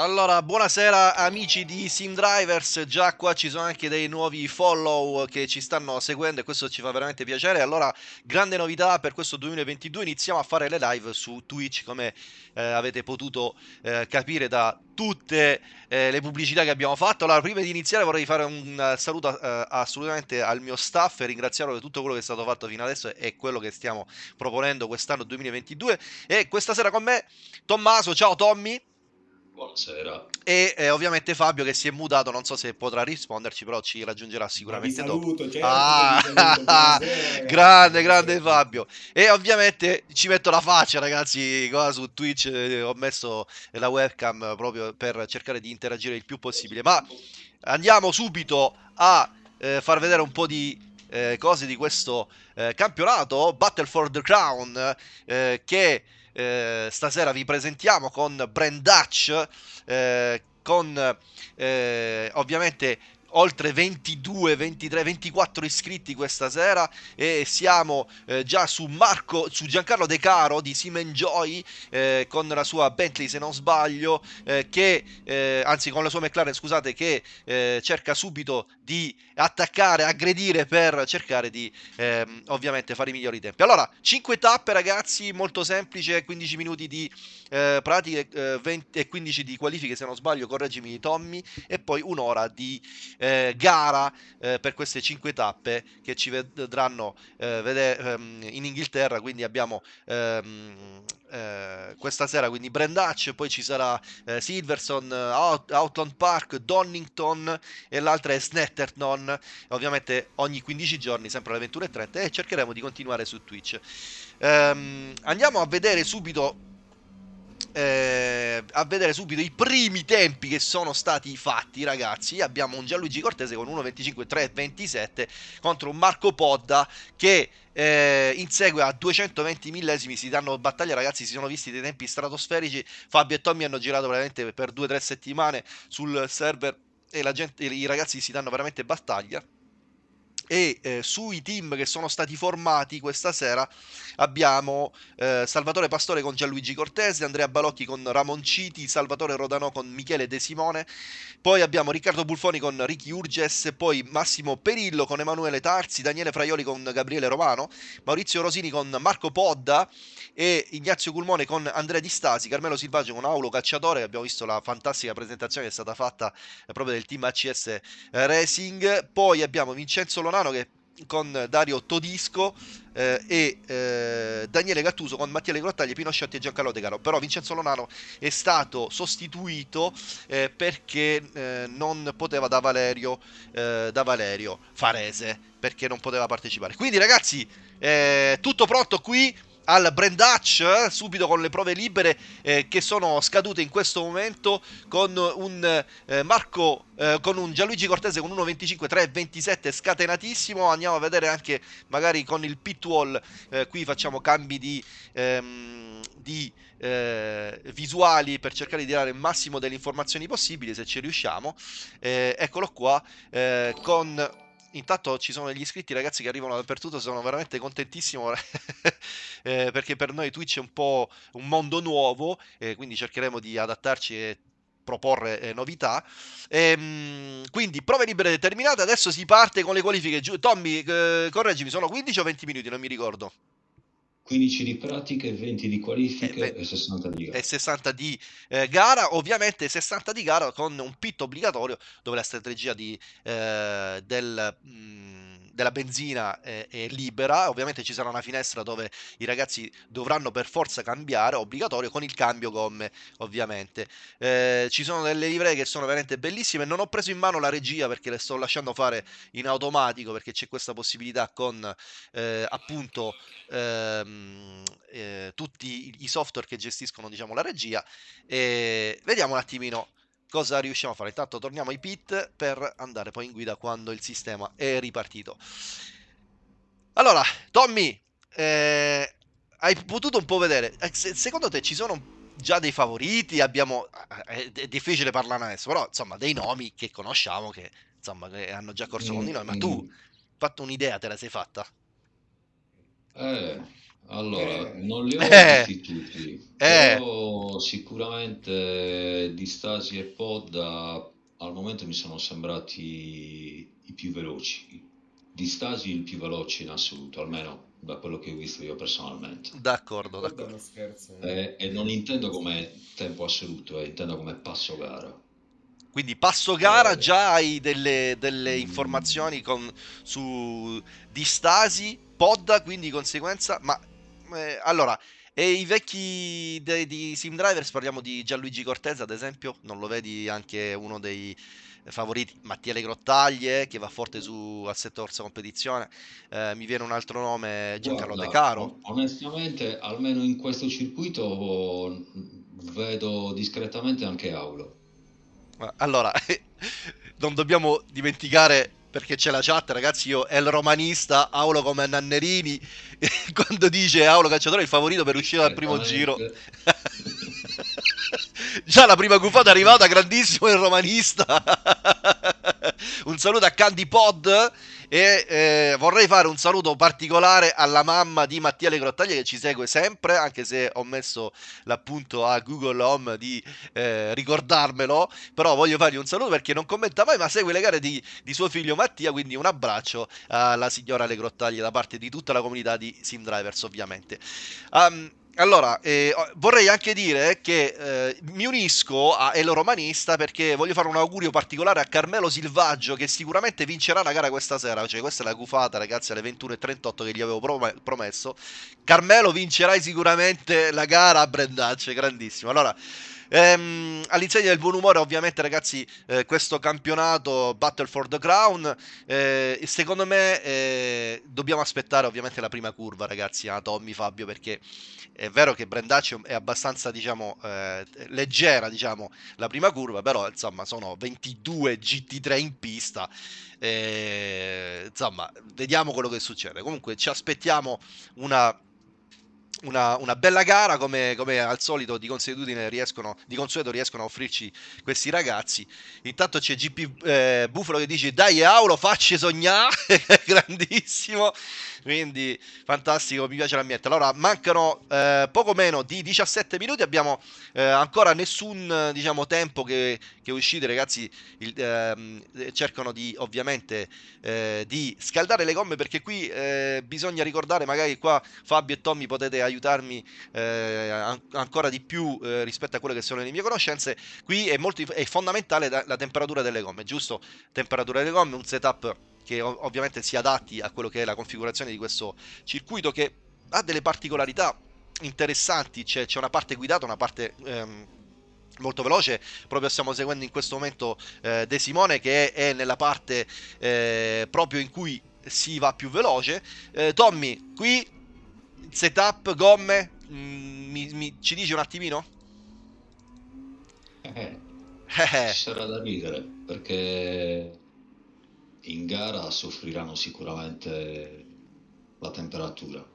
Allora, buonasera amici di Sim Drivers, già qua ci sono anche dei nuovi follow che ci stanno seguendo e questo ci fa veramente piacere. Allora, grande novità per questo 2022, iniziamo a fare le live su Twitch come eh, avete potuto eh, capire da tutte eh, le pubblicità che abbiamo fatto. Allora, prima di iniziare vorrei fare un saluto eh, assolutamente al mio staff e ringraziarlo per tutto quello che è stato fatto fino adesso e quello che stiamo proponendo quest'anno 2022. E questa sera con me Tommaso, ciao Tommy. Buonasera. E eh, ovviamente Fabio che si è mutato, non so se potrà risponderci, però ci raggiungerà sicuramente saluto, dopo. Certo, ah, saluto, grande, grande Fabio. E ovviamente ci metto la faccia, ragazzi, qua su Twitch eh, ho messo la webcam proprio per cercare di interagire il più possibile. Ma andiamo subito a eh, far vedere un po' di eh, cose di questo eh, campionato Battle for the Crown eh, che eh, stasera vi presentiamo con Brand Dutch, eh, con eh, ovviamente oltre 22, 23, 24 iscritti questa sera e siamo eh, già su Marco, su Giancarlo De Caro di Simen Joy eh, con la sua Bentley se non sbaglio, eh, che eh, anzi con la sua McLaren scusate, che eh, cerca subito di attaccare, aggredire per cercare di ehm, ovviamente fare i migliori tempi. Allora, 5 tappe ragazzi, molto semplice, 15 minuti di eh, pratiche 20 e 15 di qualifiche se non sbaglio, correggimi Tommy, e poi un'ora di eh, gara eh, per queste 5 tappe che ci vedranno eh, vedere ehm, in Inghilterra, quindi abbiamo ehm, eh, questa sera quindi Brandach, poi ci sarà eh, Silverson, Out- Outland Park, Donington e l'altra è Snetterton, ovviamente ogni 15 giorni sempre alle 21.30 e cercheremo di continuare su Twitch. Ehm, andiamo a vedere subito eh, a vedere subito i primi tempi che sono stati fatti, ragazzi. Abbiamo un Gianluigi Cortese con 1.25.327 contro un Marco Podda che eh, insegue a 220 millesimi. Si danno battaglia, ragazzi. Si sono visti dei tempi stratosferici. Fabio e Tommy hanno girato veramente per 2-3 settimane sul server e gente, i ragazzi si danno veramente battaglia e eh, sui team che sono stati formati questa sera abbiamo eh, Salvatore Pastore con Gianluigi Cortese, Andrea Balocchi con Ramon Citi, Salvatore Rodanò con Michele De Simone, poi abbiamo Riccardo Bulfoni con Ricky Urges, poi Massimo Perillo con Emanuele Tarzi, Daniele Fraioli con Gabriele Romano, Maurizio Rosini con Marco Podda e Ignazio Culmone con Andrea Di Stasi, Carmelo Silvaggio con Aulo Cacciatore, abbiamo visto la fantastica presentazione che è stata fatta eh, proprio del team ACS Racing, poi abbiamo Vincenzo Lonano Romano che con Dario Todisco eh, e eh, Daniele Gattuso con Mattia Grottaglia, Pino Sciotti e Giancarlo De Caro. Però Vincenzo Lonano è stato sostituito eh, perché eh, non poteva da Valerio, eh, da Valerio Farese, perché non poteva partecipare. Quindi ragazzi, eh, tutto pronto qui al Brand Hatch eh, subito con le prove libere eh, che sono scadute in questo momento con un eh, Marco eh, con un Gianluigi Cortese con 1.25 3.27 scatenatissimo. Andiamo a vedere anche magari con il pit wall eh, qui facciamo cambi di, ehm, di eh, visuali per cercare di dare il massimo delle informazioni possibili se ci riusciamo. Eccolo qua con intanto ci sono degli iscritti ragazzi che arrivano dappertutto, sono veramente contentissimo eh, perché per noi Twitch è un po' un mondo nuovo, eh, quindi cercheremo di adattarci e proporre eh, novità. Ehm, quindi prove libere determinate, adesso si parte con le qualifiche. Tommy, eh, correggimi, sono 15 o 20 minuti, non mi ricordo. 15 di pratiche, 20 di qualifiche e, e 60 di gara. E 60 di eh, gara, ovviamente 60 di gara con un pit obbligatorio dove la strategia di, eh, del, mh, della benzina è, è, libera, ovviamente ci sarà una finestra dove i ragazzi dovranno per forza cambiare, obbligatorio, con il cambio gomme ovviamente. Eh, ci sono delle livree che sono veramente bellissime, non ho preso in mano la regia perché le sto lasciando fare in automatico perché c'è questa possibilità con eh, appunto... Ehm, eh, tutti i software che gestiscono diciamo, la regia e vediamo un attimino cosa riusciamo a fare. Intanto torniamo ai pit per andare poi in guida quando il sistema è ripartito. Allora, Tommy, eh, hai potuto un po' vedere, eh, secondo te ci sono già dei favoriti? Abbiamo, eh, è difficile parlare adesso, però insomma dei nomi che conosciamo che, insomma, che hanno già corso con di noi, ma tu, fatto un'idea, te la sei fatta? Eh, Allora, Eh, non li ho Eh, visti tutti, eh, però sicuramente Di Stasi e Podda al momento mi sono sembrati i più veloci. Di Stasi il più veloce in assoluto, almeno da quello che ho visto io personalmente. d'accordo, d'accordo. scherza. eh. E, e non intendo come tempo assoluto, eh, intendo come passo gara. Quindi passo gara, Eh, già hai delle, delle mm, informazioni con- su Distasi, Podda, quindi di conseguenza, ma eh, allora, e i vecchi de- di Sim Drivers, parliamo di Gianluigi Cortese ad esempio, non lo vedi anche uno dei favoriti, Mattia Grottaglie che va forte su Assetto Corsa Competizione, Eh, mi viene un altro nome, Giancarlo De Guarda, Caro, on- onestamente, almeno in questo circuito vedo discretamente anche Aulo. Allora, non dobbiamo dimenticare perché c'è la chat, ragazzi. Io è il romanista, Aulo come Nannerini. Quando dice Aulo calciatore è il favorito per uscire dal primo giro. Già la prima gufata è arrivata, grandissimo il romanista. un saluto a Candy Pod e eh, vorrei fare un saluto particolare alla mamma di Mattia Le Grottaglie che ci segue sempre, anche se ho messo l'appunto a Google Home di eh, ricordarmelo, però voglio fargli un saluto perché non commenta mai, ma segue le gare di, di suo figlio Mattia, quindi un abbraccio alla signora Le Grottaglie da parte di tutta la comunità di Sim Drivers ovviamente. Um, allora, eh, vorrei anche dire che eh, mi unisco a El Romanista perché voglio fare un augurio particolare a Carmelo Silvaggio che sicuramente vincerà la gara questa sera. Cioè, questa è la gufata, ragazzi, alle 21.38 che gli avevo prom- promesso. Carmelo vincerai sicuramente la gara a Brendacce, grandissimo. Allora, ehm, all'insegna del buon umore, ovviamente, ragazzi, eh, questo campionato Battle for the Crown. eh, secondo me eh, dobbiamo aspettare ovviamente la prima curva, ragazzi, a Tommy Fabio, perché è vero che Brendaccio è abbastanza, diciamo, eh, leggera, diciamo, la prima curva, però insomma sono 22 GT3 in pista. eh, insomma, vediamo quello che succede. Comunque ci aspettiamo una una, una bella gara come, come al solito di consuetudine riescono, di consueto riescono a offrirci questi ragazzi. Intanto c'è GP eh, Buffalo che dice dai Aulo facci sognare, grandissimo. Quindi fantastico, mi piace l'ambiente. Allora mancano eh, poco meno di 17 minuti, abbiamo eh, ancora nessun diciamo tempo che, che uscite ragazzi il, ehm, cercano di ovviamente eh, di scaldare le gomme perché qui eh, bisogna ricordare magari qua Fabio e Tommy potete aiutarmi eh, an- ancora di più eh, rispetto a quelle che sono le mie conoscenze qui è, molto, è fondamentale la, la temperatura delle gomme giusto? Temperatura delle gomme un setup che ov- ovviamente si adatti a quello che è la configurazione di questo circuito che ha delle particolarità interessanti c'è, c'è una parte guidata una parte ehm, molto veloce proprio stiamo seguendo in questo momento eh, De Simone che è, è nella parte eh, proprio in cui si va più veloce. Eh, Tommy qui setup gomme mm, mi- mi- ci dici un attimino? Eh, Eh, ci sarà da ridere perché in gara soffriranno sicuramente la temperatura.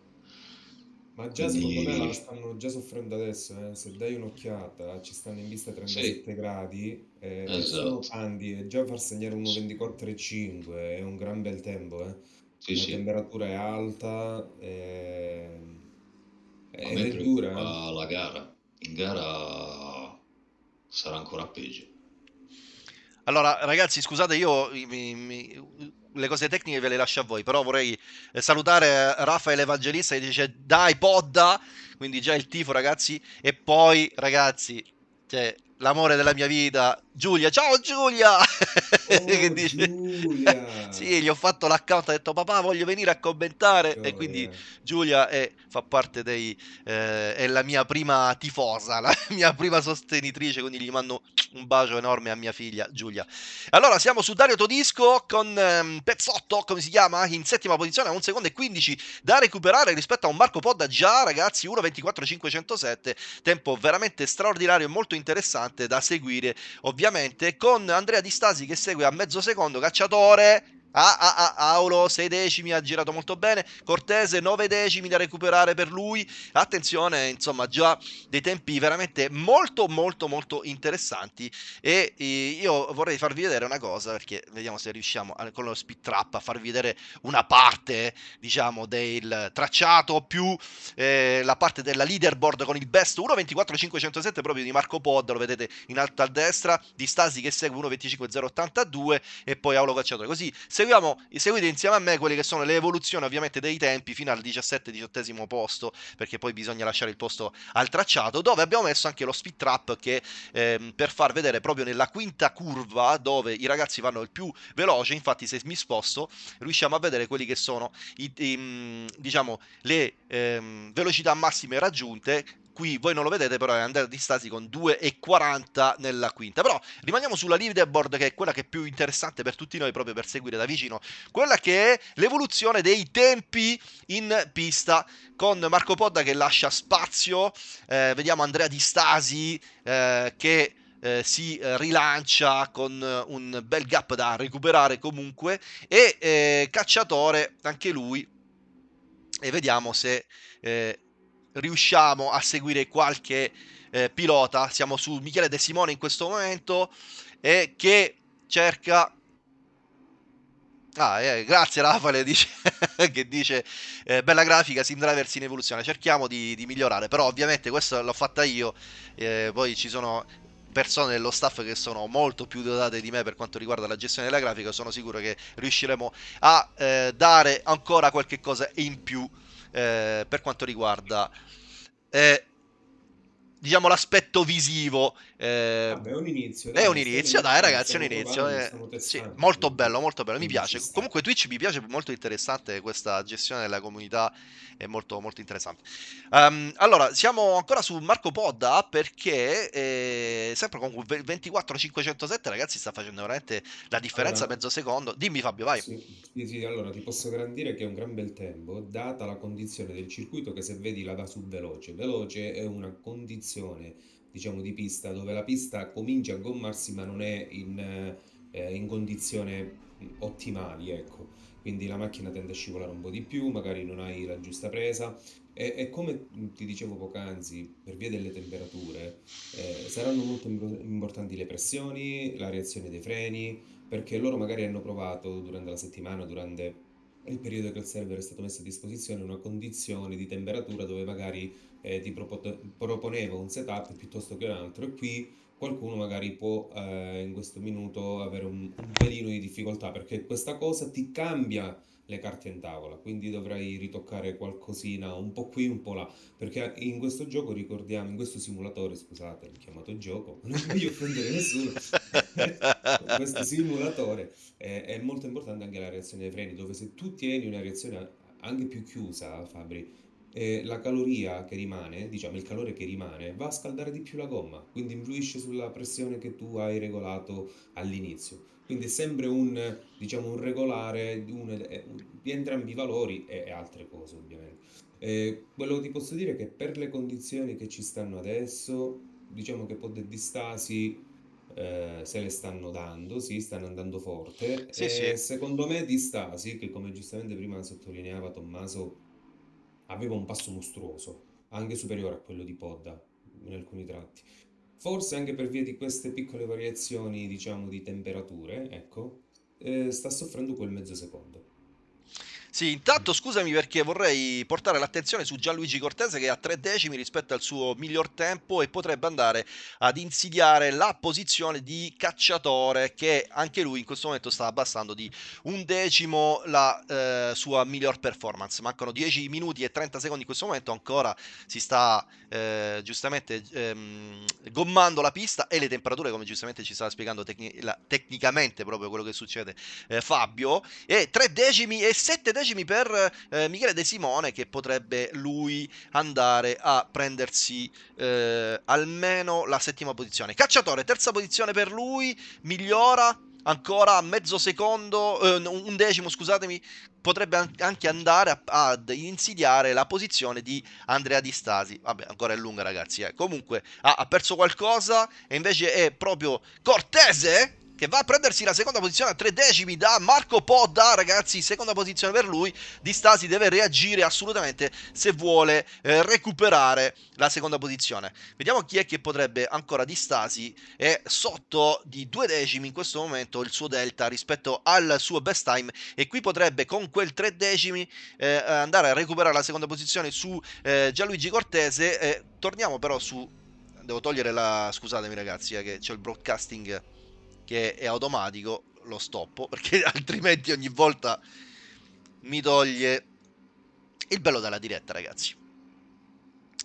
Ma già secondo me la Quindi stanno già soffrendo adesso, eh. Se dai un'occhiata, ci stanno in vista sì, 37 gradi eh, e esatto. Pandi e già far segnare 1.24,5 è un gran bel tempo, eh. Sì, La sì. temperatura è alta eh, A ed è dura, eh. la gara. In gara sarà ancora peggio. Allora, ragazzi, scusate, io mi- mi- le cose tecniche ve le lascio a voi, però vorrei eh, salutare Raffaele Evangelista che dice dai podda, quindi già il tifo, ragazzi, e poi, ragazzi, cioè, l'amore della mia vita, Giulia, ciao Giulia! che Oh, dice... Giulia! sì, gli ho fatto l'account, ha detto papà voglio venire a commentare e quindi. Giulia è, fa parte dei, eh, è la mia prima tifosa, la mia prima sostenitrice, quindi gli mando un bacio enorme a mia figlia Giulia. Allora siamo su Dario Todisco con ehm, Pezzotto, come si chiama? In settima posizione a 1 secondo e 15 da recuperare rispetto a un Marco Podda già ragazzi 1.24.507, tempo veramente straordinario e molto interessante da seguire ovviamente con Andrea Di Stasi che segue a mezzo secondo, cacciatore Ah, ah, ah, Aulo 6 decimi ha girato molto bene. Cortese 9 decimi da recuperare per lui. Attenzione, insomma, già dei tempi veramente molto, molto, molto interessanti. E io vorrei farvi vedere una cosa perché vediamo se riusciamo con lo speed trap a farvi vedere una parte, diciamo, del tracciato più eh, la parte della leaderboard con il best 1.24.507 proprio di Marco Pod. Lo vedete in alto a destra. Di Stasi che segue 1.25.082 e poi Aulo Cacciatore. Così se seguiamo, seguite insieme a me quelle che sono le evoluzioni ovviamente dei tempi fino al 17-18 posto, perché poi bisogna lasciare il posto al tracciato, dove abbiamo messo anche lo speed trap che ehm, per far vedere proprio nella quinta curva dove i ragazzi vanno il più veloce, infatti se mi sposto riusciamo a vedere quelli che sono i, i, diciamo, le ehm, velocità massime raggiunte qui voi non lo vedete però è andata di stasi con 2,40 nella quinta. Però rimaniamo sulla leaderboard che è quella che è più interessante per tutti noi proprio per seguire da vicino. Quella che è l'evoluzione dei tempi in pista con Marco Podda che lascia spazio. Eh, vediamo Andrea Di Stasi eh, che eh, si rilancia con un bel gap da recuperare comunque. E eh, Cacciatore anche lui. E vediamo se eh, riusciamo a seguire qualche eh, pilota. Siamo su Michele De Simone in questo momento e che cerca Ah, eh, grazie Raffaele dice, che dice eh, bella grafica, Sim Drivers in evoluzione, cerchiamo di, di, migliorare, però ovviamente questo l'ho fatta io, eh, poi ci sono persone dello staff che sono molto più dotate di me per quanto riguarda la gestione della grafica, sono sicuro che riusciremo a eh, dare ancora qualche cosa in più eh, per quanto riguarda eh, diciamo l'aspetto visivo eh, Vabbè, è un inizio. Dai, è un inizio, dai ragazzi, è un inizio. Eh, sì, molto bello, molto bello, mi piace. Comunque Twitch mi piace, molto interessante questa gestione della comunità, è molto, molto interessante. Um, allora, siamo ancora su Marco Podda perché eh, sempre con 24507 ragazzi sta facendo veramente la differenza allora, mezzo secondo. Dimmi Fabio, vai. Sì, sì, sì, allora ti posso garantire che è un gran bel tempo, data la condizione del circuito che se vedi la da su veloce. Veloce è una condizione diciamo, di pista, dove la pista comincia a gommarsi ma non è in, eh, in condizioni ottimali, ecco. Quindi la macchina tende a scivolare un po' di più, magari non hai la giusta presa e, e come ti dicevo poc'anzi, per via delle temperature, eh, saranno molto importanti le pressioni, la reazione dei freni, perché loro magari hanno provato durante la settimana, durante il periodo che il server è stato messo a disposizione, una condizione di temperatura dove magari eh, ti proponeva un setup piuttosto che un altro. E qui qualcuno magari può eh, in questo minuto avere un, un pelino di difficoltà perché questa cosa ti cambia le carte in tavola, quindi dovrai ritoccare qualcosina un po' qui, un po' là, perché in questo gioco ricordiamo, in questo simulatore, scusate, l'ho chiamato gioco, non voglio offendere nessuno, in questo simulatore eh, è molto importante anche la reazione dei freni, dove se tu tieni una reazione anche più chiusa, Fabri, eh, la caloria che rimane, diciamo il calore che rimane, va a scaldare di più la gomma, quindi influisce sulla pressione che tu hai regolato all'inizio. Quindi è sempre un, diciamo, un regolare di, un, di entrambi i valori e, e altre cose ovviamente. Eh, quello che ti posso dire è che per le condizioni che ci stanno adesso, diciamo che Pod e Distasi eh, se le stanno dando, sì, stanno andando forte. Sì, sì. secondo me Distasi, che come giustamente prima sottolineava Tommaso, aveva un passo mostruoso, anche superiore a quello di Podda in alcuni tratti. Forse anche per via di queste piccole variazioni, diciamo, di temperature, ecco, eh, sta soffrendo quel mezzo secondo. Sì, intanto scusami perché vorrei portare l'attenzione su Gianluigi Cortese che ha tre decimi rispetto al suo miglior tempo e potrebbe andare ad insidiare la posizione di cacciatore che anche lui in questo momento sta abbassando di un decimo la eh, sua miglior performance. Mancano 10 minuti e 30 secondi in questo momento, ancora si sta eh, giustamente ehm, gommando la pista e le temperature come giustamente ci stava spiegando tecni- la, tecnicamente proprio quello che succede eh, Fabio e 3 decimi e 7 decimi decimi per eh, Michele De Simone che potrebbe lui andare a prendersi eh, almeno la settima posizione. Cacciatore, terza posizione per lui, migliora ancora mezzo secondo, eh, un decimo scusatemi, potrebbe anche andare ad insidiare la posizione di Andrea Di Stasi. Vabbè, ancora è lunga ragazzi, eh. comunque ha, ha perso qualcosa e invece è proprio Cortese che va a prendersi la seconda posizione a tre decimi da Marco Podda, ragazzi, seconda posizione per lui, Di Stasi deve reagire assolutamente se vuole eh, recuperare la seconda posizione. Vediamo chi è che potrebbe ancora Di Stasi, è sotto di due decimi in questo momento il suo delta rispetto al suo best time e qui potrebbe con quel tre decimi eh, andare a recuperare la seconda posizione su eh, Gianluigi Cortese, torniamo però su devo togliere la... scusatemi ragazzi, eh, che c'è il broadcasting che è automatico, lo stoppo, perché altrimenti ogni volta mi toglie il bello della diretta, ragazzi.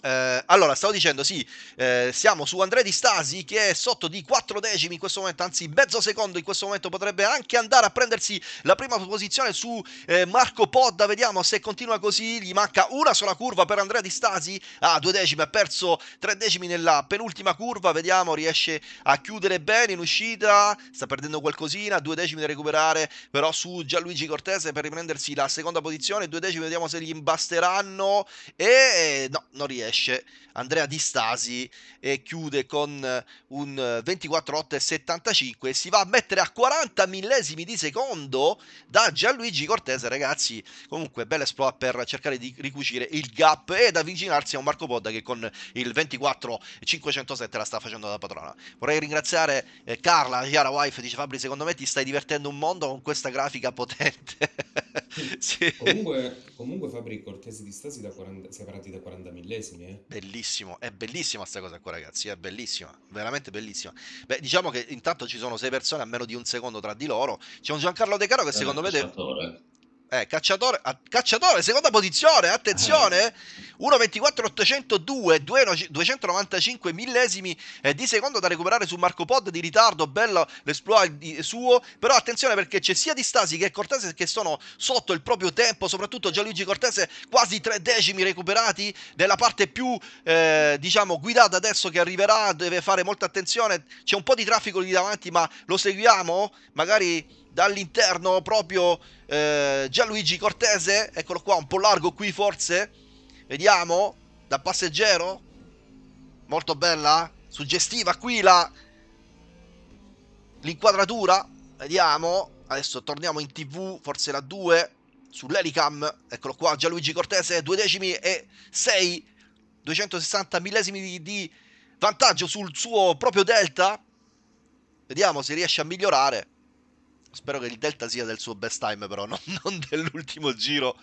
Eh, allora, stavo dicendo, sì, eh, siamo su Andrea Di Stasi che è sotto di 4 decimi in questo momento, anzi mezzo secondo in questo momento potrebbe anche andare a prendersi la prima posizione su eh, Marco Podda, vediamo se continua così, gli manca una sola curva per Andrea Di Stasi, ah, due decimi, ha perso tre decimi nella penultima curva, vediamo, riesce a chiudere bene in uscita, sta perdendo qualcosina, due decimi da recuperare però su Gianluigi Cortese per riprendersi la seconda posizione, due decimi vediamo se gli imbasteranno e no, non riesce riesce Andrea Di Stasi e chiude con un 24,8,75 e si va a mettere a 40 millesimi di secondo da Gianluigi Cortese ragazzi. Comunque bella esploit per cercare di ricucire il gap ed avvicinarsi a un Marco Podda che con il 24,507 la sta facendo da padrona. Vorrei ringraziare eh, Carla Chiara Wife dice Fabri secondo me ti stai divertendo un mondo con questa grafica potente sì. comunque, comunque Fabri Cortese di Stasi da 40, separati da 40 millesimi eh? Bellissimo, è bellissima sta cosa qua ragazzi, è bellissima, veramente bellissima. Beh, diciamo che intanto ci sono sei persone a meno di un secondo tra di loro. C'è un Giancarlo De Caro che secondo me... Deve... Eh, cacciatore, a, cacciatore, seconda posizione, attenzione, 1.24.802, 295 millesimi eh, di secondo da recuperare su Marco Pod di ritardo, bello l'esploit suo, però attenzione perché c'è sia Di Stasi che Cortese che sono sotto il proprio tempo, soprattutto Gianluigi Cortese, quasi tre decimi recuperati, nella parte più, eh, diciamo, guidata adesso che arriverà, deve fare molta attenzione, c'è un po' di traffico lì davanti, ma lo seguiamo, magari dall'interno proprio eh, Gianluigi Cortese, eccolo qua, un po' largo qui forse, vediamo, da passeggero, molto bella, suggestiva qui la l'inquadratura, vediamo, adesso torniamo in tv, forse la 2, sull'Elicam, eccolo qua, Gianluigi Cortese, 2 decimi e 6, 260 millesimi di, di vantaggio sul suo proprio delta, vediamo se riesce a migliorare. Spero che il Delta sia del suo best time, però, non, non dell'ultimo giro.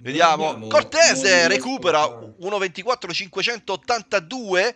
Vediamo. Cortese recupera 1.24.582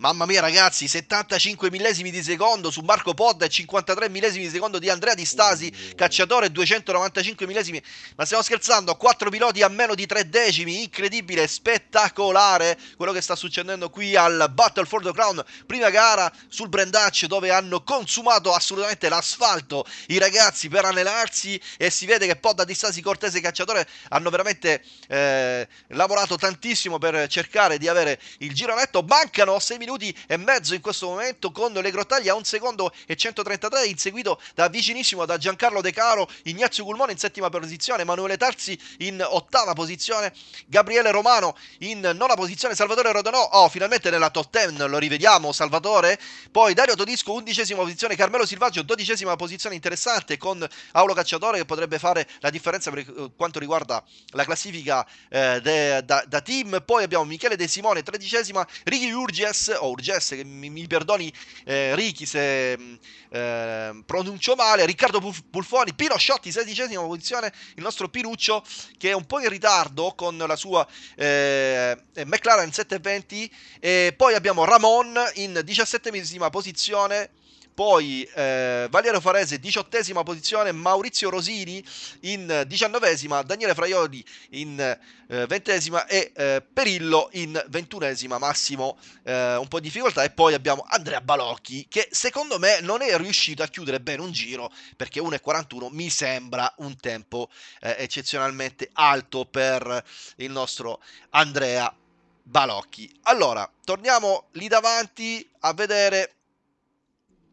Mamma mia ragazzi, 75 millesimi di secondo su Marco Podda e 53 millesimi di secondo di Andrea Di Stasi, cacciatore 295 millesimi. Ma stiamo scherzando, 4 piloti a meno di 3 decimi, incredibile, spettacolare quello che sta succedendo qui al Battle for the Crown, prima gara sul Brandaccio dove hanno consumato assolutamente l'asfalto i ragazzi per allenarsi e si vede che Podda, Di Stasi, Cortese e Cacciatore hanno veramente eh, lavorato tantissimo per cercare di avere il giro netto. Mancano 6 minuti minuti e mezzo in questo momento con le Grottaglie a un secondo e 133 inseguito da vicinissimo da Giancarlo De Caro, Ignazio Gulmone in settima posizione, Emanuele Tarzi in ottava posizione, Gabriele Romano in nona posizione, Salvatore Rodonò, oh finalmente nella top 10 lo rivediamo Salvatore, poi Dario Todisco undicesima posizione, Carmelo Silvaggio dodicesima posizione interessante con Aulo Cacciatore che potrebbe fare la differenza per eh, quanto riguarda la classifica eh, de, da, da, team, poi abbiamo Michele De Simone tredicesima, Ricky Urges o Urgesse, che mi, mi perdoni eh, Ricky se mm, eh, pronuncio male, Riccardo Pulfoni, Pino Sciotti, sedicesima posizione, il nostro Pinuccio che è un po' in ritardo con la sua eh, McLaren 720 e poi abbiamo Ramon in diciassettesima posizione poi eh, Valiero Farese diciottesima posizione, Maurizio Rosini in diciannovesima, Daniele Fraioli in eh, ventesima e eh, Perillo in ventunesima, Massimo eh, un po' di difficoltà e poi abbiamo Andrea Balocchi che secondo me non è riuscito a chiudere bene un giro perché 1.41 mi sembra un tempo eh, eccezionalmente alto per il nostro Andrea Balocchi. Allora, torniamo lì davanti a vedere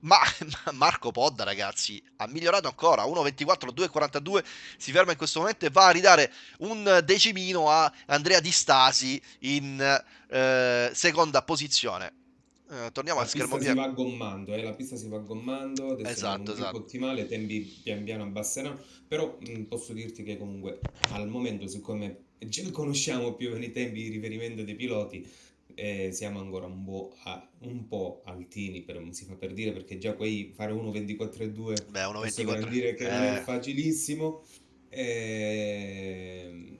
ma Marco Podda, ragazzi, ha migliorato ancora. 1.24, 2.42. Si ferma in questo momento e va a ridare un decimino a Andrea Di Stasi in eh, seconda posizione. Eh, torniamo La a schermo pista si va gommando, eh, la pista si va gommando, adesso Esatto, esatto. ottimale, tempi pian piano abbasseranno, però mh, posso dirti che comunque al momento, siccome già conosciamo più o meno i tempi di riferimento dei piloti, eh, siamo ancora un po', a- un po' altini, per, si fa per dire, perché già quei fare 1.24.2 Beh, posso 1.24. garantire che non è Eh, facilissimo. Ehm,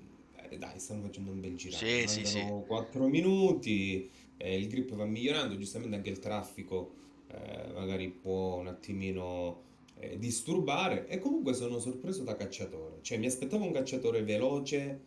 eh, dai, stanno facendo un bel girato, sì, sì, sì. mancano 4 minuti eh, il grip va migliorando, giustamente anche il traffico eh, magari può un attimino eh, disturbare e comunque sono sorpreso da cacciatore, cioè mi aspettavo un cacciatore veloce,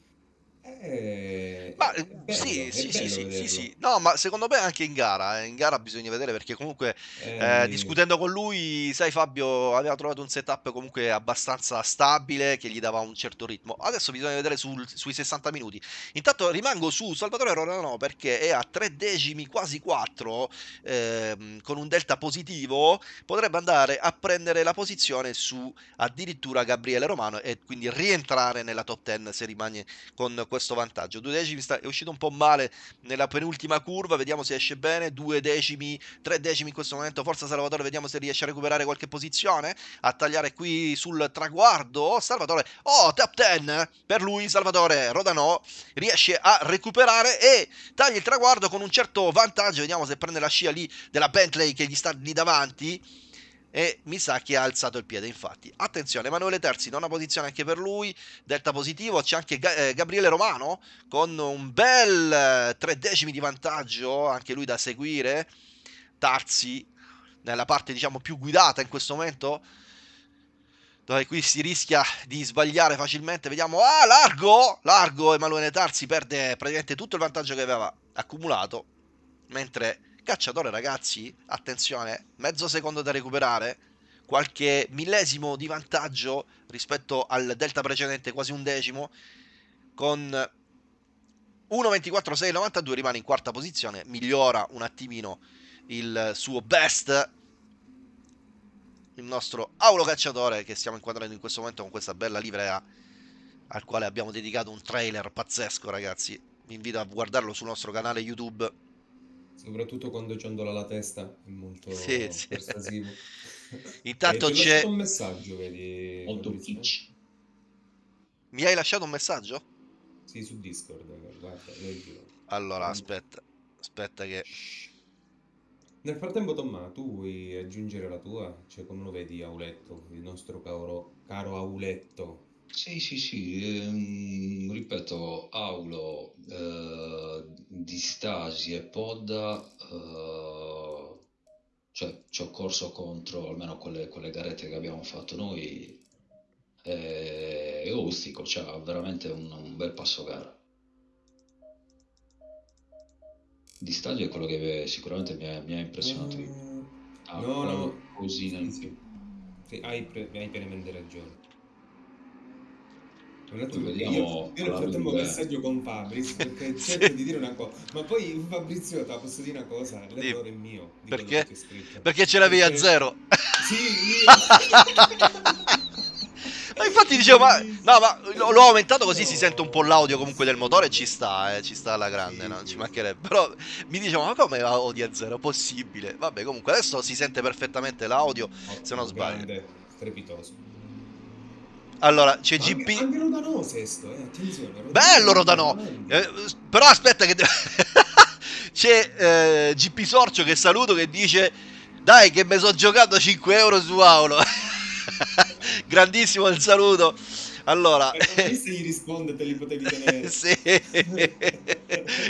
eh, Ma eh, bello, sì, sì, sì, sì, sì. No, ma secondo me anche in gara, eh, in gara bisogna vedere perché comunque eh, Eh, discutendo con lui, sai Fabio, aveva trovato un setup comunque abbastanza stabile che gli dava un certo ritmo. Adesso bisogna vedere sul- sui 60 minuti. Intanto rimango su Salvatore Rodano perché è a 3 decimi, quasi 4, ehm, con un delta positivo, potrebbe andare a prendere la posizione su addirittura Gabriele Romano e quindi rientrare nella top 10 se rimane con questo vantaggio. Due decimi sta- è uscito un po' male nella penultima curva, vediamo se esce bene. Due decimi, tre decimi in questo momento. Forza Salvatore, vediamo se riesce a recuperare qualche posizione. A tagliare qui sul traguardo. Salvatore, oh, top 10 per lui. Salvatore Rodano riesce a recuperare e taglia il traguardo con un certo vantaggio. Vediamo se prende la scia lì della Bentley che gli sta lì davanti e mi sa che ha alzato il piede infatti. Attenzione Emanuele Terzi nona posizione anche per lui delta positivo. C'è anche eh, Gabriele Romano con un bel eh, tre decimi di vantaggio anche lui da seguire. Tarzi nella parte diciamo più guidata in questo momento dove qui si rischia di sbagliare facilmente. Vediamo. Ah largo! Largo Emanuele Tarzi perde praticamente tutto il vantaggio che aveva accumulato mentre cacciatore ragazzi attenzione mezzo secondo da recuperare qualche millesimo di vantaggio rispetto al delta precedente quasi un decimo con 1.24.692 rimane in quarta posizione migliora un attimino il suo best il nostro Aulo Cacciatore che stiamo inquadrando in questo momento con questa bella livrea al quale abbiamo dedicato un trailer pazzesco ragazzi. Vi invito a guardarlo sul nostro canale YouTube soprattutto quando ciondola la testa è molto sì, sì. persuasivo. Intanto Eh, ti ho c'è- lasciato un messaggio, vedi, Molto Fabrizio? pitch. mi hai lasciato un messaggio? Sì, su Discord, guarda, leggilo. allora Mm. aspetta aspetta che Nel frattempo, Tomma, tu vuoi aggiungere la tua? Cioè, come lo vedi Auletto, il nostro caro, caro Auletto? Sì, sì, sì, ehm, ripeto, Aulo, eh, di Stasi e Podda, eh, cioè ci ho corso contro almeno quelle, quelle garette che abbiamo fatto noi e, e Ostico, c'ha veramente un, un bel passo gara. Di Stasi è quello che sicuramente mi ha, mi ha impressionato. Eh, Ha no, no, qualcosina sì, in sì. Sì, hai, pre- hai pienamente ragione. Un attimo, vediamo io, io nel frattempo messaggio con Fabris perché Sì. cerco di dire una cosa, ma poi Fabrizio, te la posso dire una cosa, l'errore è mio Perché? Perché ce l'avevi a Perché- zero. Sì, io. Ma infatti dicevo, ma, no, ma l'ho aumentato così si sente un po' l'audio comunque del motore e ci sta, eh, ci sta alla grande, Sì, no? ci mancherebbe. Però mi dicevo, ma come audio a zero? Possibile? Vabbè, comunque adesso si sente perfettamente l'audio. Se non sbaglio. Grande, strepitoso. Allora, c'è anche, GP. anche Rodano sesto, eh, attenzione. Rodano Bello Rodano! Eh, però aspetta che... C'è eh, GP Sorcio che saluto che dice Dai che mi sono giocato 5 euro su Aulo Grandissimo il saluto Allora Eh, gli risponde te li potevi tenere. sì.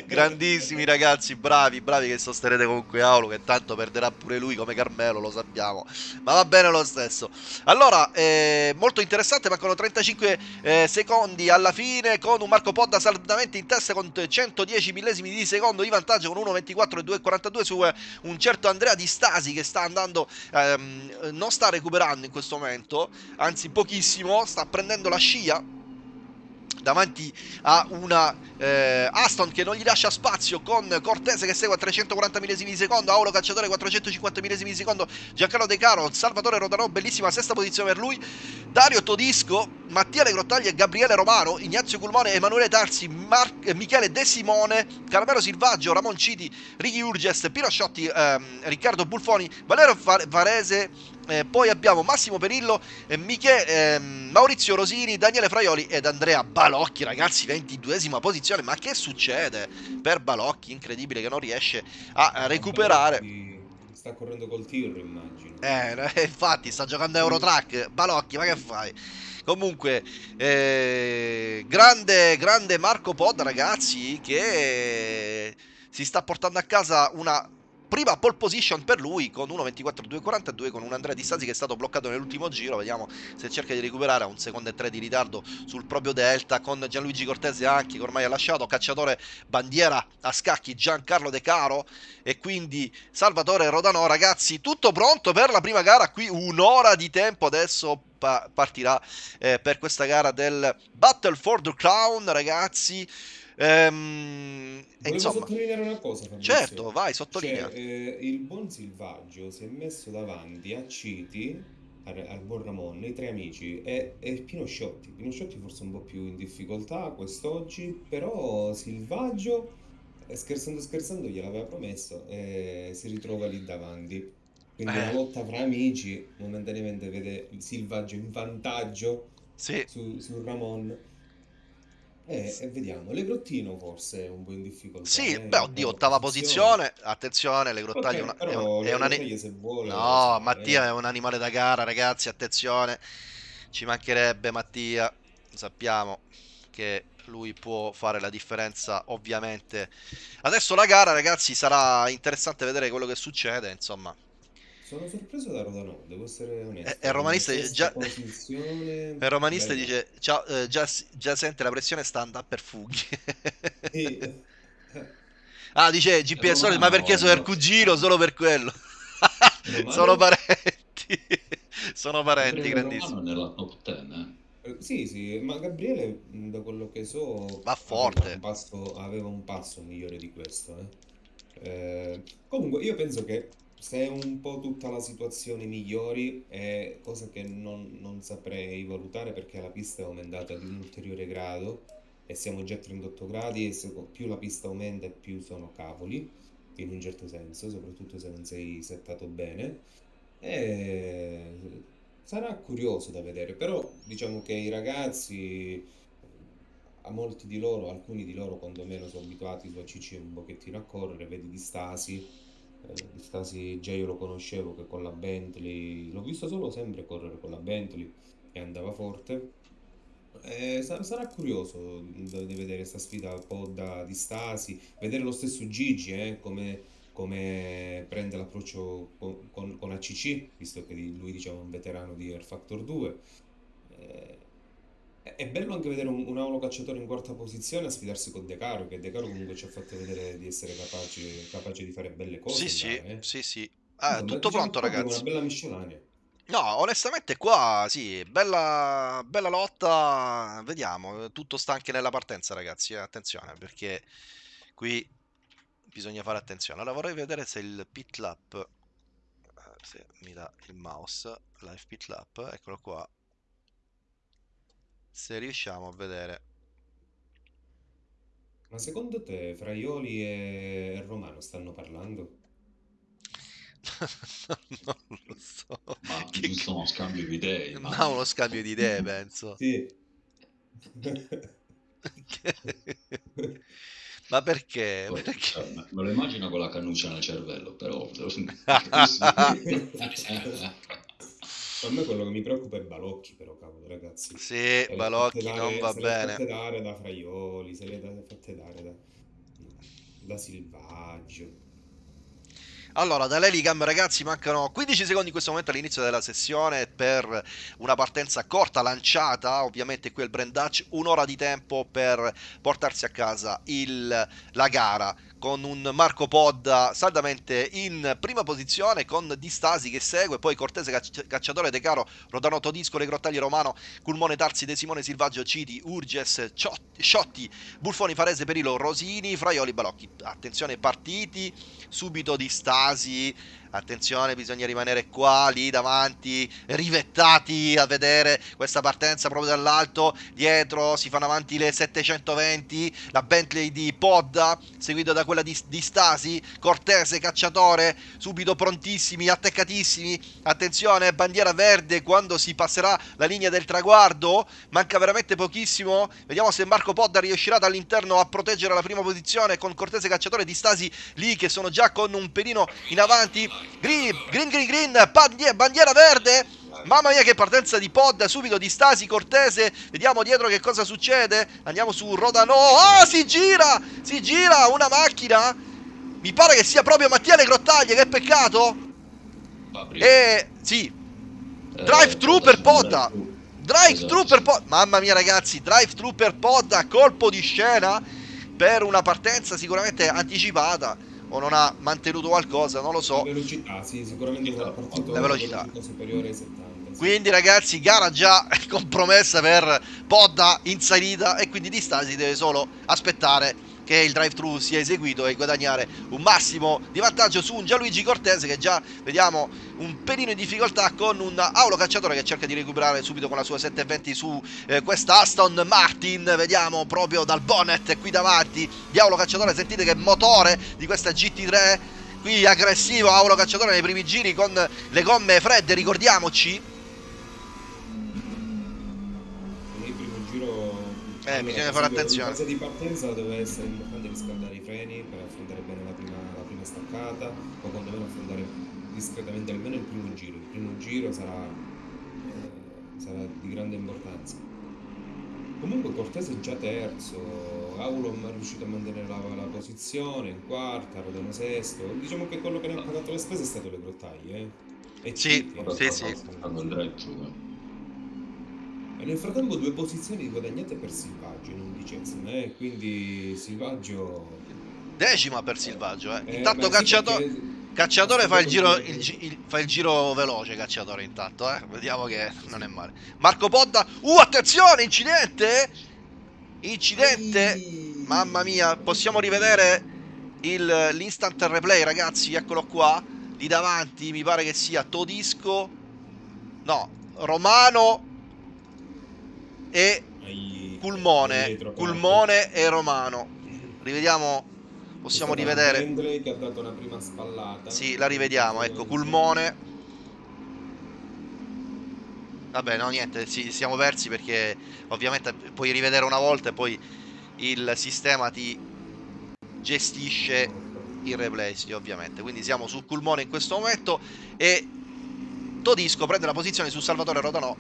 Grandissimi ragazzi, bravi, bravi che sosterrete comunque Aulo che tanto perderà pure lui come Carmelo, lo sappiamo. Ma va bene lo stesso. Allora, eh, molto interessante, mancano 35 eh, secondi alla fine con un Marco Podda saldamente in testa con 110 millesimi di secondo di vantaggio con 1.24 e 2.42 su eh, un certo Andrea Di Stasi che sta andando, ehm, non sta recuperando in questo momento, anzi pochissimo, sta prendendo la scia davanti a una eh, Aston che non gli lascia spazio con Cortese che segue a 340 millesimi di secondo, Auro Cacciatore 450 millesimi di secondo, Giancarlo De Caro, Salvatore Rodanò, bellissima sesta posizione per lui, Dario Todisco, Mattia Legrottagli e Gabriele Romano, Ignazio Culmone, Emanuele Tarsi, Mar- eh, Michele De Simone, Caramelo Silvaggio, Ramon Citi, Ricky Urges, Pino Sciotti, ehm, Riccardo Bulfoni, Valerio Varese, eh, poi abbiamo Massimo Perillo, eh, Miche, eh, Maurizio Rosini, Daniele Fraioli ed Andrea Balocchi, ragazzi, 22esima posizione. Ma che succede per Balocchi? Incredibile che non riesce a recuperare. Sta correndo col tir, immagino. Eh, infatti, sta giocando a Eurotrack. Balocchi, ma che fai? Comunque, eh, grande, grande Marco Pod, ragazzi, che si sta portando a casa una prima pole position per lui con 1.24.242 con un Andrea Di Stasi che è stato bloccato nell'ultimo giro. Vediamo se cerca di recuperare a un secondo e tre di ritardo sul proprio Delta con Gianluigi Cortese anche che ormai ha lasciato. Cacciatore bandiera a scacchi Giancarlo De Caro. E quindi Salvatore Rodano ragazzi tutto pronto per la prima gara. Qui un'ora di tempo adesso partirà eh, per questa gara del Battle for the Crown ragazzi Ehm, Volevo insomma, sottolineare una cosa, Fabrizio. certo, vai, sottolinea. Cioè, eh, il buon Silvaggio si è messo davanti a Citi, al, buon Ramon, i tre amici, e, e Pino Sciotti. Pino Sciotti forse un po' più in difficoltà quest'oggi, però Silvaggio, eh, scherzando scherzando, gliel'aveva promesso e si ritrova lì davanti. Quindi una Eh, lotta fra amici, momentaneamente vede Silvaggio in vantaggio sì, su, su Ramon. Eh, vediamo, Legrottino forse è un po' in difficoltà, sì, eh, beh, oddio, ottava posizione. posizione. Attenzione, le grottaglie è è un- è una vuole No, Mattia è eh. un animale da gara, ragazzi, attenzione. Ci mancherebbe Mattia. Sappiamo che lui può fare la differenza, ovviamente. Adesso la gara, ragazzi, sarà interessante vedere quello che succede, insomma. Sono sorpreso da Rodano, devo essere onesto. e il romanista dice Sesta già... posizione, Il romanista dice ciao, eh, già, già sente la pressione stand per fughi. Eh, Ah, dice GPS, Romano, ma perché sono il no. cugino? Solo per quello. Romano? Sono parenti. Sono parenti, grandissimi. Romano nella top 10, eh. eh, Sì, sì, ma Gabriele, da quello che so, Va aveva forte. un passo, aveva un passo migliore di questo. eh. Eh, comunque, io penso che se un po' tutta la situazione migliori è cosa che non, non saprei valutare perché la pista è aumentata di un ulteriore grado e siamo già a 38 gradi e se- più la pista aumenta più sono cavoli, in un certo senso, soprattutto se non sei settato bene. E sarà curioso da vedere, però diciamo che i ragazzi, a molti di loro, alcuni di loro quantomeno sono abituati su ACC un pochettino a correre, vedi di Stasi, di Stasi già io lo conoscevo che con la Bentley, l'ho visto solo sempre correre con la Bentley e andava forte. Eh, sa- sarà curioso da- di vedere questa sfida un po' da, di Stasi, vedere lo stesso Gigi, eh, come, come prende l'approccio con, con- con ACC, visto che lui diciamo è un veterano di Air Factor 2. Eh, è bello anche vedere un, un Aulo cacciatore in quarta posizione a sfidarsi con De Caro, che De Caro comunque ci ha fatto vedere di essere capace, capace di fare belle cose Sì, in sì, eh. sì, sì. Ah, Insomma, tutto diciamo pronto, ragazzi. una bella miscellanea. No, onestamente qua sì, bella, bella lotta, vediamo, tutto sta anche nella partenza ragazzi, eh, attenzione perché qui bisogna fare attenzione. Allora vorrei vedere se il pit lap, eh, se mi dà il mouse, live pit lap, eccolo qua, se riusciamo a vedere. Ma secondo te Fraioli e Romano stanno parlando? Non lo so. Ma Che giusto uno scambio di idee, Ma immagino. uno scambio di idee, penso. Sì. Ma perché? Poi, Perché? cioè, me lo immagino con la cannuccia nel cervello, però... A me quello che mi preoccupa è Balocchi, però, cavolo, ragazzi. Sì, Se le fatte Balocchi non dare, va se le ha fatte bene. dare da Fraioli, se le ha fatte dare da, da Silvaggio. Allora, da Lelicam ragazzi mancano 15 secondi in questo momento all'inizio della sessione per una partenza corta lanciata, ovviamente qui al Brand Dutch, un'ora di tempo per portarsi a casa il- la gara con un Marco Podda saldamente in prima posizione con Distasi che segue, poi Cortese Cacciatore De Caro, Rodano Todisco, Le Grottaglie Romano, Culmone Tarsi De Simone Silvaggio Citi, Urges, Sciotti, Bulfoni Farese Perilo, Rosini, Fraioli Balocchi. Attenzione partiti, subito Distasi attenzione bisogna rimanere qua lì davanti rivettati a vedere questa partenza proprio dall'alto. Dietro si fanno avanti le 720 la Bentley di Podda seguito da quella di, di Stasi. Cortese cacciatore subito prontissimi attaccatissimi. Attenzione bandiera verde quando si passerà la linea del traguardo. Manca veramente pochissimo. Vediamo se Marco Podda riuscirà dall'interno a proteggere la prima posizione con Cortese cacciatore di Stasi lì che sono già con un pelino in avanti Green, green, green, green, bandiera, bandiera verde. Mamma mia che partenza di pod, subito di Stasi, Cortese, vediamo dietro che cosa succede, andiamo su Rodano, oh si gira, si gira una macchina, mi pare che sia proprio Mattia Le Grottaglie, che peccato, e eh, sì, eh, drive thru per Podda, drive esatto. thru per Podda, mamma mia ragazzi, drive thru per Podda, colpo di scena per una partenza sicuramente anticipata, o non ha mantenuto qualcosa, non lo so. La velocità, sì, sicuramente la la velocità. superiore ai 70. Quindi ragazzi, gara già compromessa per Podda in salita e quindi di Stasi deve solo aspettare che il drive-thru sia eseguito e guadagnare un massimo di vantaggio su un Gianluigi Cortese che già vediamo un pelino in difficoltà con un Aulo Cacciatore che cerca di recuperare subito con la sua 720 su eh, questa Aston Martin. Vediamo proprio dal bonnet qui davanti di Aulo Cacciatore. Sentite che motore di questa GT3 qui aggressivo Aulo Cacciatore nei primi giri con le gomme fredde ricordiamoci Eh, allora, bisogna fare attenzione. In fase di partenza deve essere importante riscaldare i freni per affrontare bene la prima, la prima staccata o quantomeno affrontare discretamente almeno il primo giro. Il primo giro sarà, eh, sarà di grande importanza. Comunque Cortese è già terzo, Aulom è riuscito a mantenere la, la posizione in quarta, Rodano sesto. Diciamo che quello che ne ha pagato le spese è stato le grottaglie. Eh? E sì, sì, sì. E nel frattempo due posizioni guadagnate per Silvaggio in undicesima, eh? quindi Silvaggio... Decima per Silvaggio, eh. eh intanto Cacciatore... Sì. Cacciatore fa il, giro, il, il, fa il, giro, veloce, Cacciatore intanto, eh. Vediamo che non è male. Marco Podda... Uh, attenzione, incidente! Incidente! Mamma mia, possiamo rivedere l'instant replay, ragazzi, eccolo qua. Lì davanti mi pare che sia Todisco... No, Romano e Culmone, Culmone e Romano. Rivediamo, possiamo rivedere. Andre che ha dato una prima spallata. Sì, la rivediamo, ecco, Culmone. Vabbè, no, niente, ci siamo persi perché ovviamente puoi rivedere una volta e poi il sistema ti gestisce il replay, sì, ovviamente. Quindi siamo su Culmone in questo momento e Todisco prende la posizione su Salvatore Rodanò